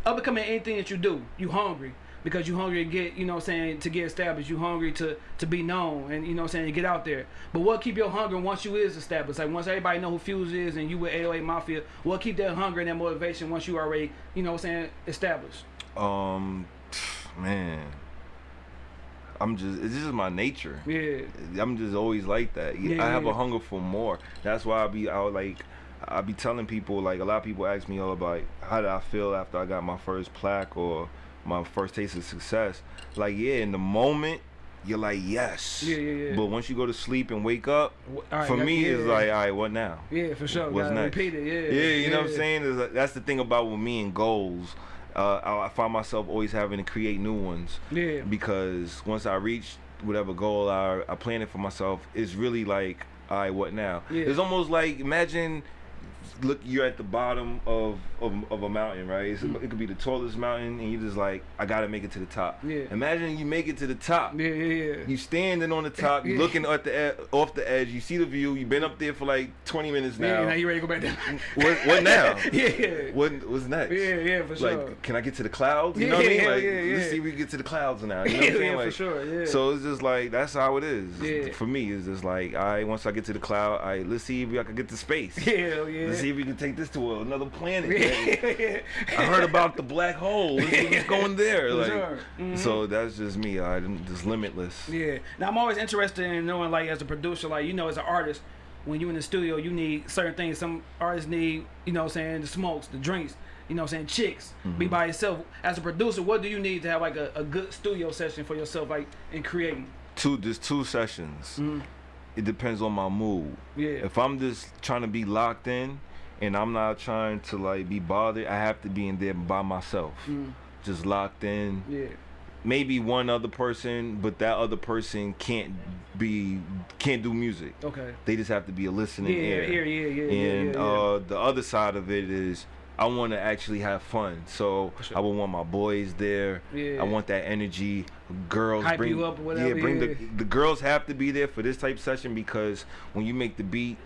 up and coming anything that you do, you hungry because you hungry to get, you know, what I'm saying to get established. You hungry to to be known, and you know, what I'm saying to get out there. But what keep your hunger once you is established? Like once everybody know who Fuse is, and you with 808 Mafia, what keep that hunger and that motivation once you already, you know, what I'm saying established? Um, (sniffs) man, I'm just it's just my nature. Yeah. I'm just always like that. Yeah, I have yeah. a hunger for more. That's why I be out like I be telling people like a lot of people ask me oh, all about how did I feel after I got my first plaque or my first taste of success. Like yeah, in the moment you're like yes. Yeah, yeah, yeah. But once you go to sleep and wake up, right, for me yeah, it's yeah. like all right, what now? Yeah, for sure. What's Gotta next? repeat it. Yeah. Yeah, you know what I'm saying? That- that's the thing about with me and goals. Uh, I, I find myself always having to create new ones Yeah. because once I reach whatever goal I, I plan it for myself, it's really like, all right, what now? Yeah. It's almost like imagine, look, you're at the bottom of of, of a mountain, right? It's, Mm. It could be the tallest mountain, and you're just like, I gotta make it to the top. Yeah. Imagine you make it to the top. Yeah, yeah, yeah. You standing on the top, you (laughs) Yeah. looking at the off the edge. You see the view. You've been up there for like 20 minutes now yeah, now. you ready to go back down? What, what now? (laughs) yeah. What what's next? Yeah, yeah, for sure. Like, can I get to the clouds? You know what I Yeah, mean? Like, yeah, yeah. let's see if we can get to the clouds now. You know what I'm (laughs) Yeah, saying? for sure, yeah. So it's just like that's how it is. Yeah. For me, it's just like, all right, once I get to the cloud, right, let's see if I can get to space. Hell yeah. Let's see if we can take this to another planet. (laughs) I heard about the black hole. Let's see what's going there. Like, sure. Mhm. so that's just me. I'm just limitless. Yeah. Now I'm always interested in knowing, like, as a producer, like, you know, as an artist, when you in the studio, you need certain things. Some artists need, you know, what I'm saying the smokes, the drinks. You know, what I'm saying chicks. Mm-hmm. Be by yourself. As a producer, what do you need to have like a, a good studio session for yourself, like in creating? Two, there's two sessions. It depends on my mood. Yeah. If I'm just trying to be locked in and I'm not trying to like be bothered, I have to be in there by myself. Mm. Just locked in. Yeah. Maybe one other person, but that other person can't be can't do music. Okay. They just have to be a listening Yeah, ear. ear, yeah, yeah, yeah, And yeah, yeah. uh the other side of it is I want to actually have fun. So sure. I would want my boys there. Yeah. I want that energy. Girls Hype bring you up or whatever, Yeah, bring the the girls have to be there for this type session because when you make the beat,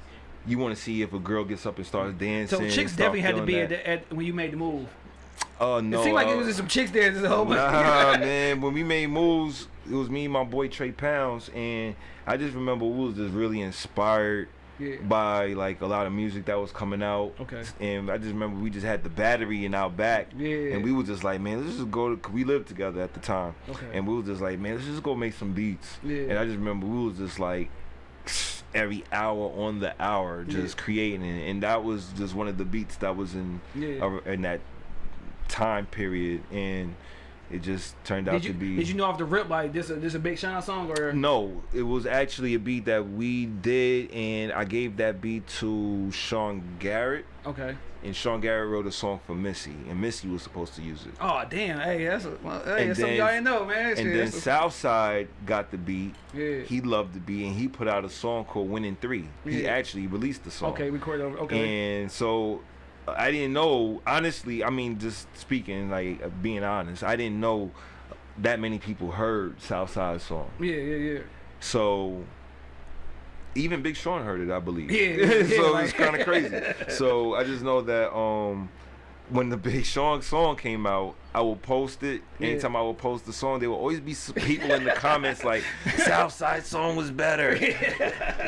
you want to see if a girl gets up and starts dancing. So chicks definitely had to be at, the, at when you made the move. Oh no. it seemed like uh, it was just some chicks there. Just a whole bunch. Nah, (laughs) (laughs) man. When we made moves, it was me and my boy Tre Pounds, and I just remember we was just really inspired Yeah. by like a lot of music that was coming out. Okay. And I just remember we just had the battery in our back. Yeah. And we was just like, man, let's just go. To, we lived together at the time. Okay. And we was just like, man, let's just go make some beats. Yeah. And I just remember we was just like (sniffs) every hour on the hour just Yeah. creating it. and that was just one of the beats that was in Yeah. uh, in that time period and it just turned out you to be did you know off the rip like this? A, this a Big Sean song or? no, it was actually a beat that we did, and I gave that beat to Sean Garrett, Okay. and Sean Garrett wrote a song for Missy, and Missy was supposed to use it. Oh damn! Hey, that's a, well, hey, And that's something y'all ain't know, man. Shit, And then that's a- Southside got the beat. Yeah. He loved the beat, and he put out a song called "Winning 3. He Yeah. actually released the song. okay, record over. Okay. And so I didn't know, honestly, I mean, just speaking, like uh, being honest, I didn't know that many people heard Southside's song. yeah, yeah, yeah. So even Big Sean heard it, I believe. Yeah, (laughs) yeah, so like- it's kind of crazy. (laughs) So I just know that um, when the Big Sean song came out, I will post it. Yeah. Anytime I will post the song, there will always be some people in the comments like, (laughs) "Southside song was better."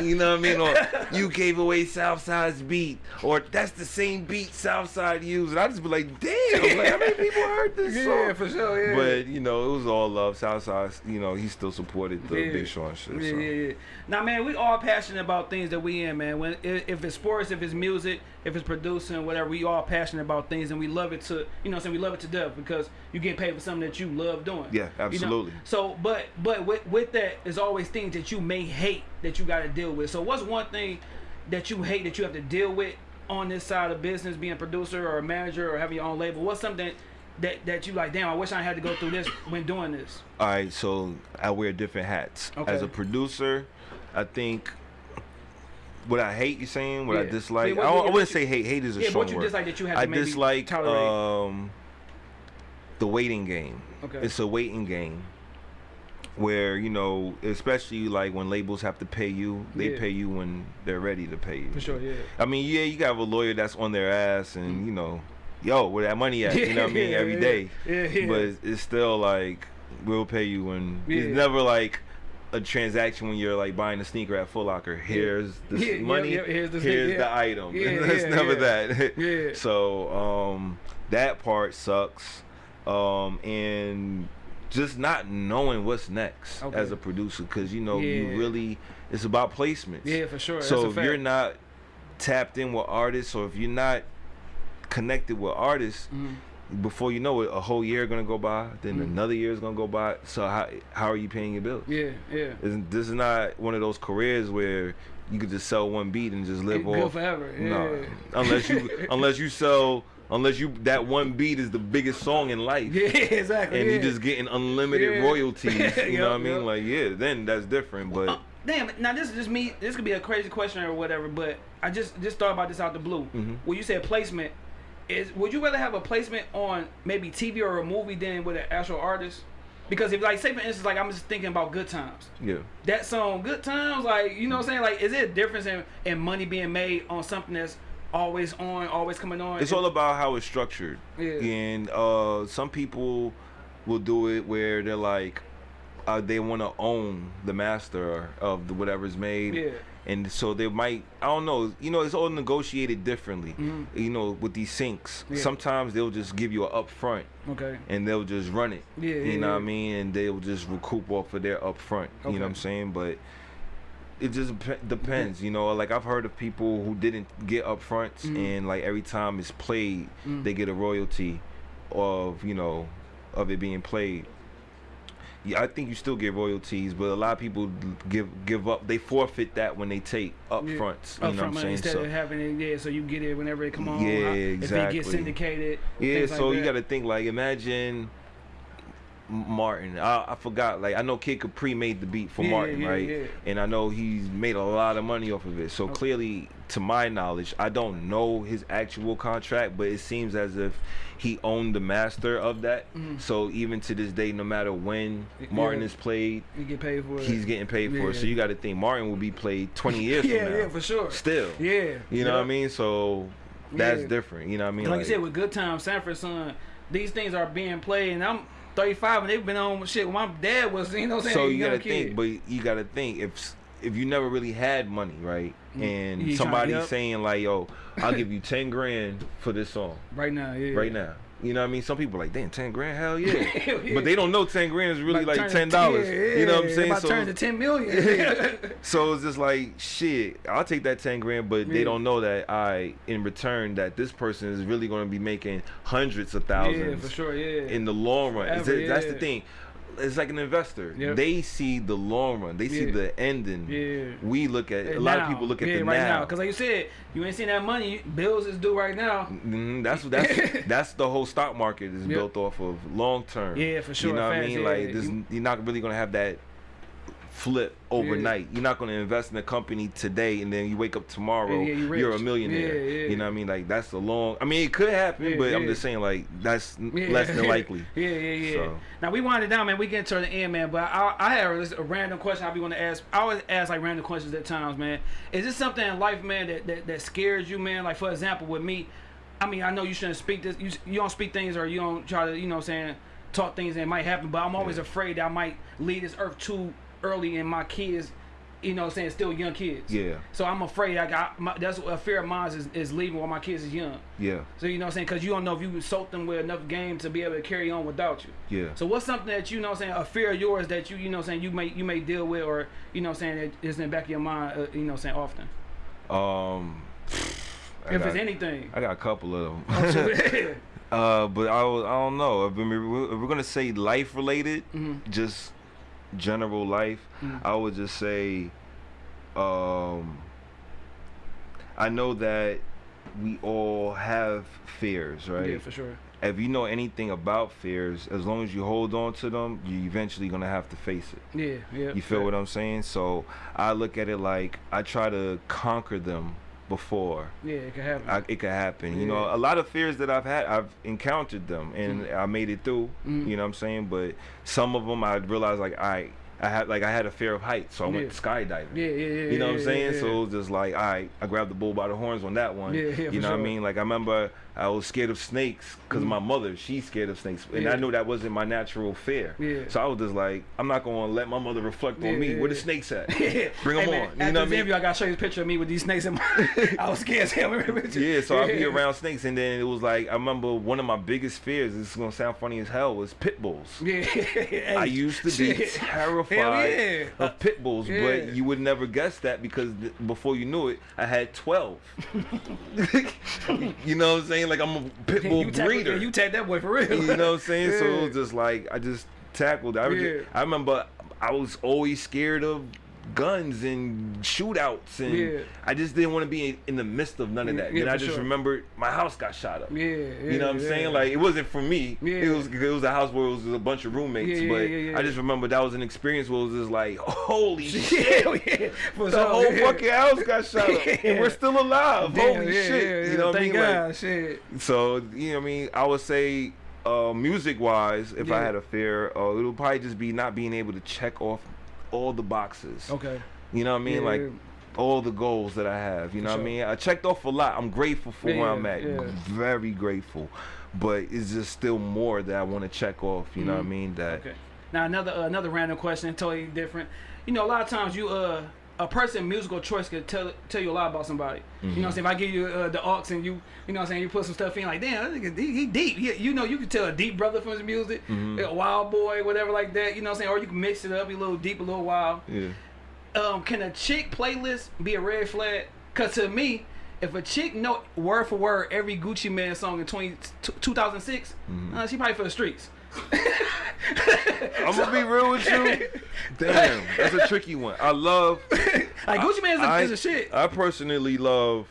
you know what I mean? Or you gave away Southside's beat, or that's the same beat Southside used. And I just be like, "Damn! Like, how many people heard this song?" Yeah, for sure. Yeah. But you know, it was all love. Southside, you know, he still supported the Yeah. Big Sean shit. Yeah, so. yeah, yeah. Now, man, we all passionate about things that we in, man. When if, if it's sports, if it's music, if it's producing, whatever, we all passionate about things, and we love it to, you know, what I'm saying we love it to death because you get paid for something that you love doing. Yeah, You know? absolutely. So, but but with with that, there's always things that you may hate that you got to deal with. So, what's one thing that you hate that you have to deal with on this side of business, being a producer or a manager or having your own label? What's something that that you like? Damn, I wish I had to go through this when doing this. All right, so I wear different hats. Okay. As a producer, I think what I hate you saying, what I dislike. Yeah, what- I, I wouldn't say hate. Hate is a yeah, strong what you word. dislike that you to I maybe dislike tolerate. um the waiting game. Okay. It's a waiting game where you know, especially like when labels have to pay you, they Yeah. pay you when they're ready to pay you. For sure, yeah. I mean, yeah, you got a lawyer that's on their ass, and you know, yo, where that money at? You know what I mean? (laughs) Yeah, Every yeah, yeah, yeah. But it's still like we'll pay you when it's never like a transaction when you're like buying a sneaker at Foot Locker. Here's the (laughs) money. yeah, here's the here's the yeah. item. (laughs) Yeah, it's yeah, never yeah. that. Yeah. So um, that part sucks. Um, and just not knowing what's next Okay. as a producer, because you know Yeah. you really it's about placements. Yeah, for sure. So if fact. you're not tapped in with artists, or if you're not connected with artists, Mhm. before you know it, a whole year gonna go by, then Mhm. another year is gonna go by. So how how are you paying your bills? Yeah, yeah. Isn't this is not one of those careers where you could just sell one beat and just live Good off? forever. Yeah. Nah, unless you (laughs) unless you sell unless you that one beat is the biggest song in life. (laughs) Yeah, exactly. And yeah. you just getting unlimited Yeah. royalties, you Yup, (laughs) know what I mean? Like, yeah, then that's different. But Uh, damn. Now this is just me. This could be a crazy question or whatever, but I just just thought about this out the blue. Mhm. When you said placement, is would you rather have a placement on maybe TV or a movie than with an actual artist? Because if like say for instance, like I'm just thinking about Good Times. yeah, That song, Good Times, like you know what I'm saying? Like, is it a difference in, in money being made on something that's always on, always coming on? it's all about how it's structured. Yeah. And uh, some people will do it where they're like, uh, they want to own the master of the whatever's made. Yeah. And so they might, I don't know, you know, it's all negotiated differently. Mhm. You know, with these syncs. Yeah. sometimes they'll just give you an upfront Okay. and they'll just run it. Yeah, You know what I mean? And they'll just recoup off of their upfront. Okay. You know what I'm saying? But it just depends, you know. Like I've heard of people who didn't get upfronts, Mhm. and like every time it's played, Mm. they get a royalty of you know of it being played. Yeah, I think you still get royalties, but a lot of people give give up. They forfeit that when they take upfronts. Yeah. You know what I'm Upfront money saying? instead So- of having it, yeah, so you get it whenever it come on. Yeah, how- If it gets syndicated. Yeah, things like so you got to think like imagine Martin. I, I forgot. Like I know Kid Capri made the beat for Yeah, Martin, yeah, right? yeah. And I know he's made a lot of money off of it. So Okay. clearly, to my knowledge, I don't know his actual contract, but it seems as if he owned the master of that. Mhm. So even to this day, no matter when Martin is played, You get paid for it. he's getting paid for it. So you got to think Martin will be played 20 (laughs) years yeah, from now. yeah, for sure. Still. Yeah. You know what I mean? So that's different. You know what I mean? Like, you said, with Good Time, Sanford Son, these things are being played, and I'm 35, and they've been on shit. When my dad was, you know what I'm saying? so a you gotta think, but you gotta think if if you never really had money, right? And You somebody saying like, "Yo, I'll give you ten grand for this song Right now, yeah. right now." You know what I mean? Some people are like, "Damn, ten grand, hell yeah!" (laughs) Yeah. But they don't know ten grand is really About like turn ten to- dollars. yeah, you know what I'm saying? About to turn to ten million. (laughs) (laughs) So it's just like shit. I'll take that ten grand, but Yeah. they don't know that I, in return, that this person is really going to be making hundreds of thousands yeah, for sure. Yeah. in the long run. Forever, That's the thing. It's like an investor. Yep. They see the long run. They see Yeah. the ending. Yeah. We look at a lot now, of people look at yeah, the right now. Because like you said, you ain't seen that money. Bills is due right now. Mhm, that's that's (laughs) that's the whole stock market is Yep. built off of long term. Yeah, for sure, You know what I mean? Like this, you're not really gonna have that flip overnight. You're not gonna invest in a company today and then you wake up tomorrow, Yeah, yeah, you you're a millionaire. Yeah, yeah. You know what I mean? Like that's a long. I mean, it could happen, Yeah, but I'm just saying like that's Yeah. less than (laughs) likely. yeah, yeah, yeah. So. Now we wind it down, man. We get to the end, man. But I, I have a, random question. I be want to ask. I always ask like random questions at times, man. Is this something in life, man, that, that that scares you, man? Like for example, with me, I mean, I know you shouldn't speak this. You you don't speak things or you don't try to, you know, what I'm saying talk things that might happen. But I'm always Yeah. afraid that I might lead this earth too early, and my kids, you know, what I'm saying still young kids. Yeah, So I'm afraid I got my, that's a fear of mine is, is leaving while my kids is young. yeah, So you know what I'm saying? Because you don't know if you soaked them with enough game to be able to carry on without you. yeah. So what's something that you know what I'm saying, a fear of yours that you you know what I'm saying you may you may deal with or you know what I'm saying that is in the back of your mind, uh, you know what I'm saying often. Um, I if got, it's anything. I got a couple of them. Oh. (laughs) Uh, but I, I don't know. If we're, if we're gonna say life related, Mhm. just general life, Mhm. I would just say, um, I know that we all have fears, right? Yeah, for sure. if you know anything about fears, as long as you hold on to them, you're eventually gonna have to face it. Yeah, yeah. You feel what I'm saying? So I look at it like I try to conquer them before Yeah, it could happen. I, it could happen. You know, a lot of fears that I've had, I've encountered them and I made it through. Mhm. You know what I'm saying? But some of them I realized like I, I had like I had a fear of heights, so I went skydiving. yeah, yeah, yeah. You know what I'm saying? yeah, So it was just like, all right, I grabbed the bull by the horns on that one. Yeah, yeah, you know what I mean? Like I remember I was scared of snakes because Mhm. my mother, she's scared of snakes, and Yeah. I knew that wasn't my natural fear. Yeah. So I was just like, I'm not gonna let my mother reflect Yeah, on me. Where the snakes at? (laughs) Bring 'em Hey, man, on. You After know what I mean? I gotta show you a picture of me with these snakes in my. (laughs) (laughs) I was scared as hell. Yeah, so I'd be around snakes, and then it was like I remember one of my biggest fears. This is gonna sound funny as hell. Was pit bulls. Yeah. I used to be terrified of pit bulls, but you would never guess that because before you knew it, I had twelve. you know what I'm saying? Like I'm a pit (laughs) bull you breeder. yeah, you take that boy for real. you know what I'm saying? So it was (laughs) just like I just tackled. I, Yeah. just- I remember I was always scared of guns and shootouts, and Yeah. I just didn't want to be in, in the midst of none of that. yeah, and I just sure. remembered my house got shot up. Yeah, yeah, You know what I'm saying? Like it wasn't for me. Yeah. It was it was a house where it was a bunch of roommates. But I just remember that was an experience where it was just like, holy (laughs) shit. The sure, whole fucking house got shot up, (laughs) and we're still alive. Damn, Holy shit! yeah, you know what I mean? Like, shit. so you know what I mean? I would say, uh, music wise, if I had a fear, uh, it would probably just be not being able to check off all the boxes. Okay. You know what I mean? Yeah. Like all the goals that I have. You know what. I mean? I checked off a lot. I'm grateful for Yeah, where I'm at. yeah. Very grateful. But it's just still more that I want to check off. You know what I Mhm. mean? That Okay. Now another uh, another random question, totally different. You know, a lot of times you uh a person musical choice could tell tell you a lot about somebody. You know, what I'm saying if I give you uh, the aux and you you know, what I'm saying you put some stuff in like, damn, that nigga, he, he deep. He, you know, you can tell a deep brother from his music, a wild boy, whatever like that. You know, what I'm saying, or you can mix it up, be a little deep, a little wild. yeah. um, can a chick playlist be a red flag? Cause to me, if a chick know word for word every Gucci Mane song in 20, 2006, Mm-hmm. uh, she probably for the streets. (laughs) I'm gonna be real with you. Damn, that's a tricky one. I love. Like Gucci Mane is a, I, is a shit. I personally love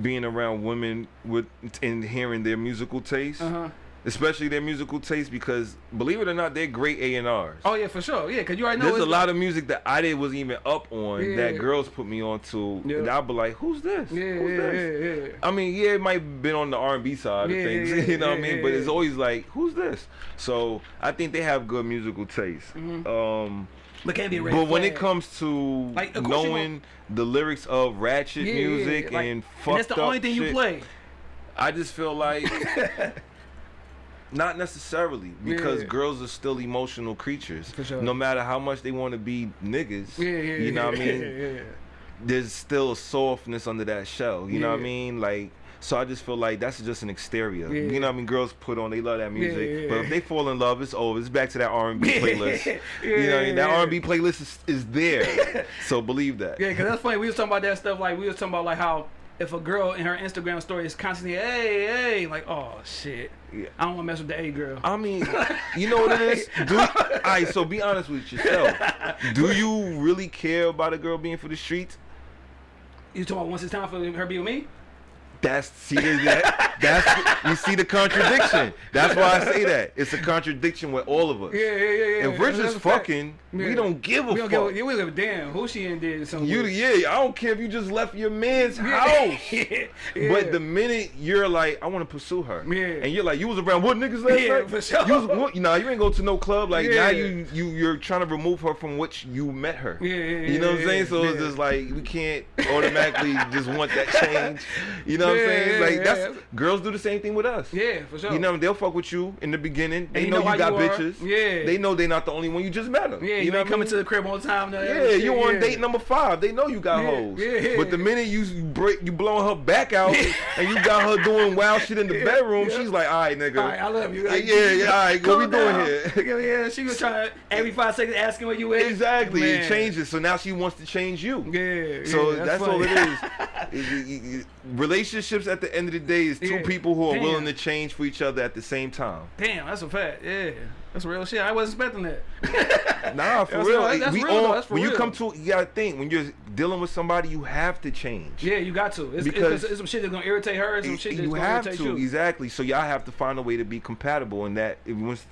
being around women with and hearing their musical taste, Uh huh. Especially their musical taste, because believe it or not, they're great A and R's. Oh yeah, for sure. Yeah, cause you already know. There's a lot of music that I didn't wasn't even up on Yeah. that girls put me on to. Yeah. And I'll be like, who's this? Yeah, who's yeah, this? yeah, yeah. I mean, yeah, it might have been on the R&B side Yeah, of things, (laughs) yeah, you know what I mean? yeah, But it's always like, who's this? So I think they have good musical taste. Mm-hmm. Um, But can't be but when it comes to Like, of course you knowing the lyrics of ratchet Yeah, yeah, yeah, music like- and and fucked that's the only thing you play. I just feel like (laughs) Not necessarily, because Yeah. girls are still emotional creatures. Sure. No matter how much they want to be niggas, Yeah, yeah, you know what I mean. (laughs) There's still a softness under that shell. You know what I mean? Like, so I just feel like that's just an exterior. Yeah. You know what I mean? Girls put on, they love that music, yeah, but yeah. if they fall in love, it's over. It's back to that R&B (laughs) playlist. (laughs) You know, what I mean? that. R&B playlist is, is there. so believe that. Yeah, cause that's funny. We was talking about that stuff. Like we was talking about like how if a girl in her Instagram story is constantly hey hey like oh shit, Yeah. I don't want to mess with the A girl. I mean, (laughs) you know what it is? Do, all right, so be honest with yourself. Do you really care about a girl being for the streets? You talking about once it's time for her to be with me? That's see that that's you see the contradiction. That's why I say that. It's a contradiction with all of us. Yeah, yeah, yeah, yeah. If we're That's just fucking, Yeah. we don't give a we don't fuck. give we give a damn who she in did something. you yeah, I don't care if you just left your man's house. (laughs) yeah. But the minute you're like, I want to pursue her, Yeah. and you're like, you was around what niggas last Yeah, night? for sure. You was, what, you know, you ain't go to no club. Like Yeah. now you you you're trying to remove her from which you met her. Yeah, yeah, You know what I'm saying? So it's just like we can't automatically just want that change. You know what Yeah, I'm saying? Yeah, like yeah. that's girls do the same thing with us. yeah, for sure. You know, they'll fuck with you in the beginning. They you know, know you got you bitches. Yeah. They know they're not the only one. You just met them. yeah, you, you know ain't coming mean? to the crib all the time. no, Yeah, shit, you on yeah. date number five. They know you got Yeah, hoes. yeah. But the minute you break, you blowing her back out, and you got her doing wild shit in the (laughs) Yeah, bedroom. yeah. She's like, all right, nigga. All right, I love you. Yeah, Like, yeah, yeah, all right, what we doing here? Yeah, yeah, she was trying to every five seconds asking where you at. Exactly. It changes. So now she wants to change you. Yeah. So that's, all it is. (laughs) Relationships at the end of the day is two Yeah. people who are Damn. willing to change for each other at the same time. Damn, that's a fact. Yeah, that's real shit. I wasn't expecting that. (laughs) Nah, for That's real. real. That's we real, all. That's for when you come to, you gotta think when you're dealing with somebody, you have to change. Yeah, you got to. It's, Because- it's, it's some shit that's gonna irritate her. Some shit that's you gonna have irritate to you. exactly. So y'all have to find a way to be compatible, and that once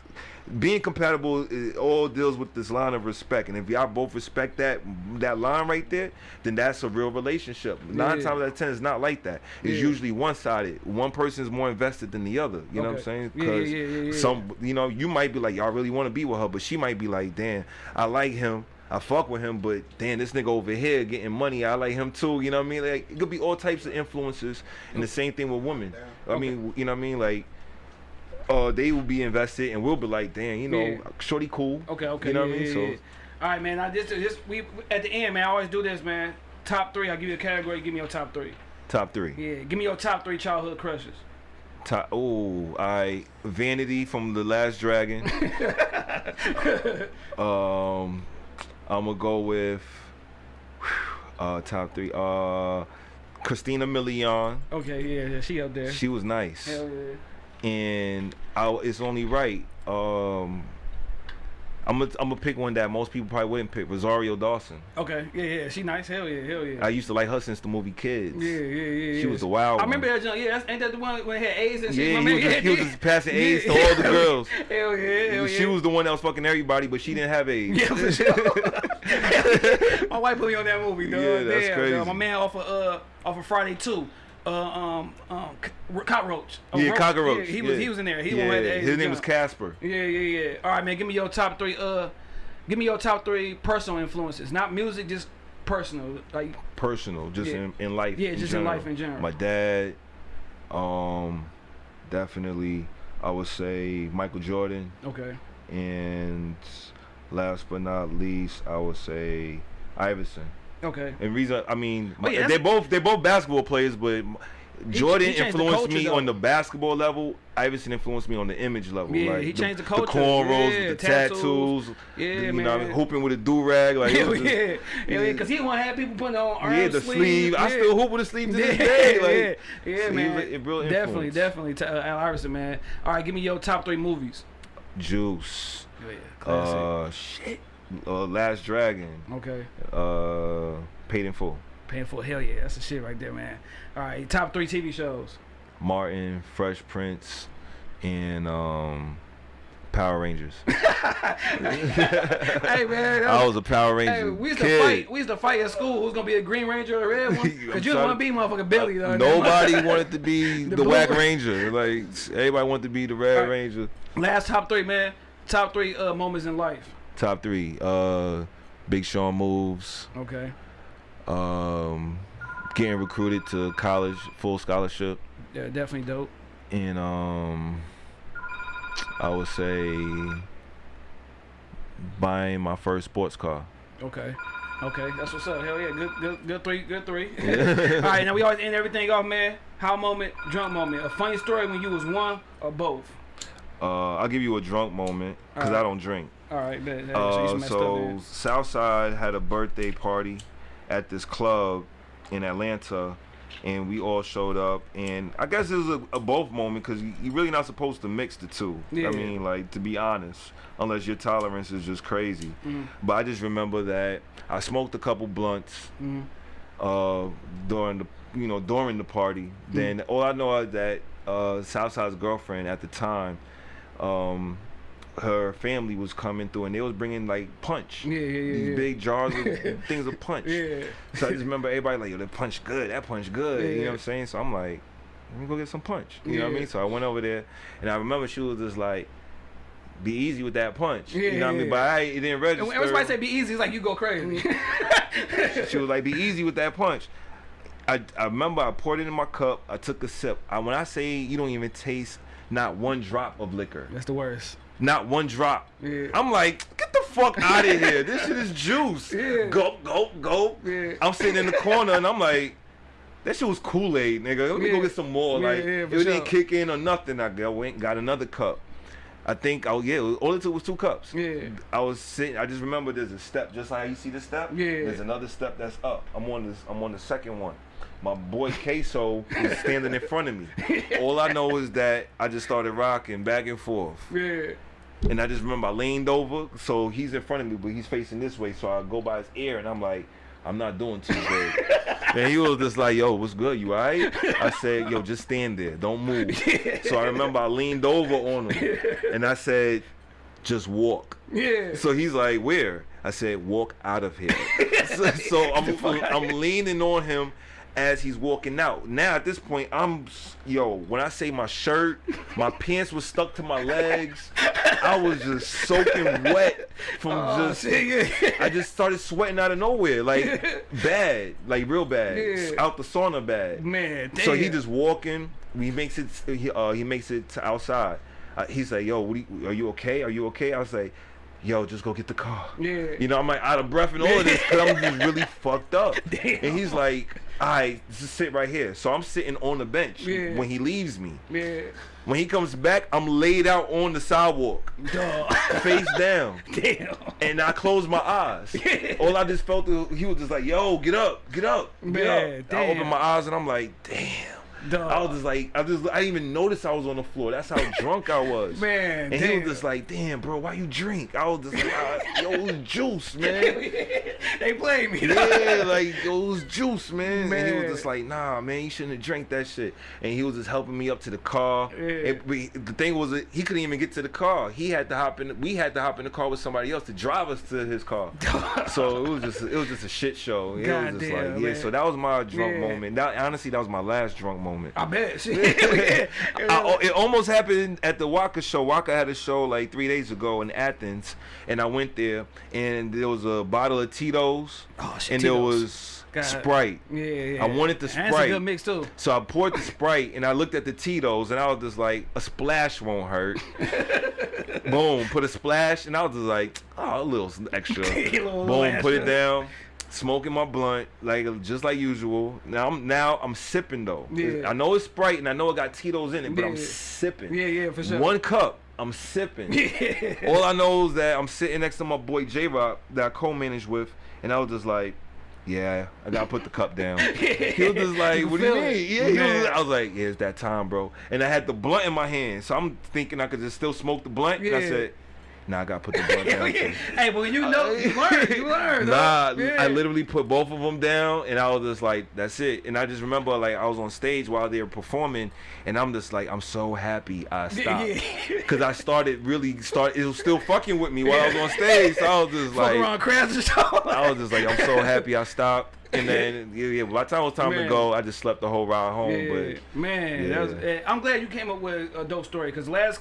being compatible it all deals with this line of respect. And if y'all both respect that that line right there, then that's a real relationship. Nine Yeah. times out of ten, it's not like that. It's Yeah. usually one sided. One person's more invested than the other. You know what I'm Okay. saying? Yeah, yeah. some, you know, you might be like, y'all really want to be with her, but she might be like, damn, I like him. I fuck with him, but damn, this nigga over here getting money. I like him too. You know what I mean? Like it could be all types of influences, and the same thing with women. I mean, you know what I mean? Like, uh, they will be invested, and we'll be like, damn, you know, Yeah. shorty cool. Okay, okay. You know yeah, what I mean? So all right, man. I just, just we at the end, man. I always do this, man. Top three. I'll give you a category. Give me your top three. top three. Yeah, give me your top three childhood crushes. Top. Oh, I Vanity from the Last Dragon. (laughs) um, I'm gonna go with uh top three. Uh, Christina Milian. Okay, yeah, yeah, she up there. She was nice. Hell yeah. And I, it's only right. Um, I'm gonna I'm gonna pick one that most people probably wouldn't pick. Rosario Dawson. Okay, yeah, yeah, she nice. Hell yeah, hell yeah. I used to like her since the movie Kids. yeah, yeah, yeah, She yeah. was the wild I remember that junk. Yeah, that's, ain't that the one when he had AIDS and shit? Yeah, My he man- was, just, he was just (laughs) passing yeah, AIDS to all the (laughs) girls. Hell yeah, hell yeah. She was the one that was fucking everybody, but she didn't have AIDS. Yeah, for sure. (laughs) My wife put me on that movie, dog. Yeah, that's Damn, crazy. dog. My man off of uh off of Friday too. Uh, um, um, cockroach. Oh, yeah, Ro- cockroach. Yeah, he was yeah. he was in there. He yeah, won that. his name was Casper. Yeah, yeah, yeah. All right, man. Give me your top three. Uh, give me your top three personal influences. Not music, just personal. Like, Personal, just in, in life. Yeah, in just in life in general. My dad, um, definitely, I would say Michael Jordan. okay. And last but not least, I would say Iverson. Okay. And reason, I mean, Oh, yeah, they both they both basketball players, but Jordan he the influenced me though. on the basketball level. Iverson influenced me on the image level. Yeah, like he changed the culture. The cornrows, Yeah, the tattoos. Yeah, the, you man. know, hooping with a do rag. Like, (laughs) it was just- yeah, yeah, yeah. because he want to have people putting on arm yeah, the sleeve. I yeah. still hoop with a sleeve to Yeah, this day. (laughs) Like, yeah, yeah, man. was a- a real definitely, definitely. To, uh, Al Iverson, man. All right, give me your top three movies. Juice. Oh, yeah, classic. Uh, shit. Uh, Last Dragon. okay, Uh, Paid in Full. painful. Hell yeah, that's the shit right there, man. All right, top three TV shows. Martin, Fresh Prince, and um, Power Rangers. (laughs) hey man, that I was a Power Ranger Hey, we used to kid. fight. We used to fight at school. Who's gonna be a Green Ranger or a red one? (laughs) Cause you want to be motherfucking Billy though. Nobody wanted to be (laughs) The the, Whack. Ranger. Like everybody wanted to be the Red Alright. Ranger. Last top three, man. Top three uh, moments in life. Top three. Uh, Big Sean moves. Okay. Um, getting recruited to college, full scholarship, Yeah, definitely dope. and um, I would say buying my first sports car. Okay. Okay, that's what's up. Hell yeah, good, good, good three, good three. (laughs) (laughs) All right, now we always end everything off, man. How moment, drunk moment. A funny story when you was one or both. Uh, I'll give you a drunk moment because I don't drink. All right, bet. Uh, so. Southside had a birthday party at this club in Atlanta, and we all showed up. And I guess it was a, a both moment because you, you're really not supposed to mix the two. Yeah. I mean, like to be honest, unless your tolerance is just crazy. Mhm. But I just remember that I smoked a couple blunts Mhm. uh, during the you know during the party. Mm. Then all I know is that uh, Southside's girlfriend at the time, um, her family was coming through and they was bringing like punch. Yeah, yeah, yeah, These yeah. big jars of (laughs) things of punch. Yeah. So I just remember everybody like, yo, that punch good, that punch good. Yeah, You know Yeah. what I'm saying? So I'm like, let me go get some punch. You know what I Yeah. mean? So I went over there and I remember she was just like, be easy with that punch. Yeah, you know what I Yeah. mean? But I it didn't register. everybody say be easy, it's like you go crazy. Mm-hmm. (laughs) she was like, "Be easy with that punch." I, I remember I poured it in my cup. I took a sip. I, when I say you don't even taste not one drop of liquor, That's the worst. Not one drop. Yeah. I'm like, get the fuck (laughs) out of here. This shit is juice. Yeah. Go, go, go. Yeah. I'm sitting in the corner and I'm like, that shit was Kool Aid, nigga. Let me go get some more. Like, it didn't kick in or nothing. I go, went, got another cup. I think, oh yeah, all it took was two cups. Yeah. I was sitting. I just remember there's a step, just like you see the step. Yeah. There's another step that's up. I'm on this. I'm on the second one. My boy Queso is standing in front of me. (laughs) All I know is that I just started rocking back and forth, Yeah. And I just remember I leaned over, so he's in front of me, but he's facing this way, so I go by his ear, and I'm like, I'm not doing too good. (laughs) and he was just like, Yo, what's good? You alright? I said, Yo, just stand there, don't move. (laughs) So I remember I leaned over on him, and I said, Just walk. Yeah. So he's like, "Where?" I said, "Walk out of here." (laughs) so so I'm, I'm leaning on him as he's walking out. Now at this point, I'm yo. When I say my shirt, my (laughs) pants was stuck to my legs. I was just soaking wet from Oh, just. I just started sweating out of nowhere, like (laughs) bad, like real bad, Yeah. out the sauna bad. Man, damn. So he just walking. He makes it. He, uh, he makes it to outside. Uh, he's like, "Yo, you, are you okay? Are you okay?" I was like, "Yo, just go get the car." Yeah. You know, I'm like out of breath and all of this because I'm just really (laughs) fucked up. Damn. And he's like, "All right, just sit right here." So I'm sitting on the bench Yeah. when he leaves me. Yeah. When he comes back, I'm laid out on the sidewalk, Dog. face down. (laughs) Damn. And I closed my eyes. All I just felt, he was just like, "Yo, get up, get up, get Man, up." I opened my eyes and I'm like, "Damn." Dog. I was just like, I just, I didn't even notice I was on the floor. That's how (laughs) drunk I was. Man, and damn. he was just like, "Damn, bro, why you drink?" I was just like, "Ah, "Yo, it was juice, (laughs) man." they played me. yeah, like yo, it was juice, man. And he was just like, "Nah, man, you shouldn't have drank that shit." And he was just helping me up to the car. Yeah. And we, the thing was, he couldn't even get to the car. He had to hop in. We had to hop in the car with somebody else to drive us to his car. (laughs) so it was just, it was just a shit show. It was just Goddamn, like, yeah. man. So that was my drunk Yeah. moment. That honestly, that was my last drunk moment. I bet. Shit. (laughs) (laughs) I- oh, it almost happened at the Waka show. Waka had a show like three days ago in Athens, and I went there, and there was a bottle of Tito's, Oh, shit, and there was God. Sprite. yeah, yeah. I wanted the Sprite. That's a good mix too. So I poured the Sprite, and I looked at the Tito's, and I was just like, a splash won't hurt. (laughs) Boom, put a splash, and I was just like, oh, a little extra. Little- Boom, put it down. Smoking my blunt like just like usual. Now I'm now I'm sipping though. Yeah. I know it's Sprite and I know it got Tito's in it, but I'm sipping. Yeah, yeah, for sure. One cup, I'm sipping. (laughs) Yeah. All I know is that I'm sitting next to my boy J Rock that I co-managed with, and I was just like, "Yeah, I gotta put the cup down." (laughs) He was just like, You "What do you mean?" Yeah, was, I was like, "Yeah, it's that time, bro." And I had the blunt in my hand, so I'm thinking I could just still smoke the blunt. And I Yeah. said, "Nah, I gotta put the blunt (laughs) down." too." hey, but when you know, you (laughs) learn. You learn. Nah. I literally put both of them down, and I was just like, "That's it." And I just remember, like, I was on stage while they were performing, and I'm just like, "I'm so happy I (laughs) stopped," because I started really start. It was still fucking with me while I was on stage, so I was just like. I was just like, "I'm so happy I stopped." And then, yeah, yeah. By the time it was time Man. to go, I just slept the whole ride home. Yeah, man, that was, eh, I'm glad you came up with a dope story because last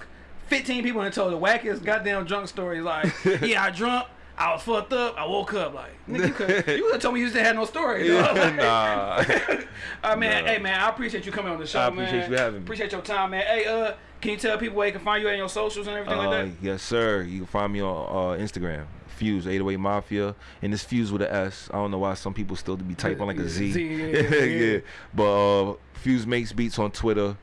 15 people that told the wackest goddamn drunk stories like, (laughs) yeah, I drunk, I was fucked up. I woke up like nigga, you could (laughs) you have told me you just didn't have no story. Yeah, dog. (laughs) nah. All right, man. Nah. Hey, man. I appreciate you coming on the show, I man. appreciate you having me. Appreciate your time, man. Hey, uh, can you tell people where they can find you and your socials and everything Uh, like that? yes, sir. You can find me on uh, Instagram. Fuse 808 Mafia, and it's Fuse with an S. I don't know why some people still be typing like a Z. Z, yeah, yeah. But uh, Fuse makes beats on Twitter,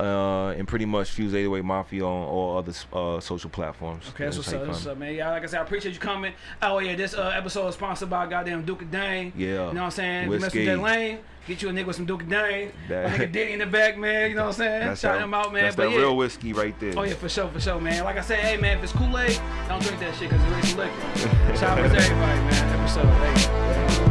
uh, and pretty much Fuse 808 Mafia on all other uh, social platforms. Okay, that's That's what's up, you that's what's up, man. Yeah, like I said, I appreciate you coming. Oh yeah, this uh, episode is sponsored by goddamn Duke of Dane. Yeah. You know what I'm saying? If you mess with that lane, get you a nigga with some Duke of Dane. That- nigga (laughs) Diddy in the back, man. You know what I'm saying? That's Shout that, him out, man. That's but that yeah. real whiskey right there. Oh yeah, for sure, for sure, man. Like I said, hey man, if it's Kool-Aid, don't drink that shit because it's really some liquor. Shout out to everybody, man. Episode, hey.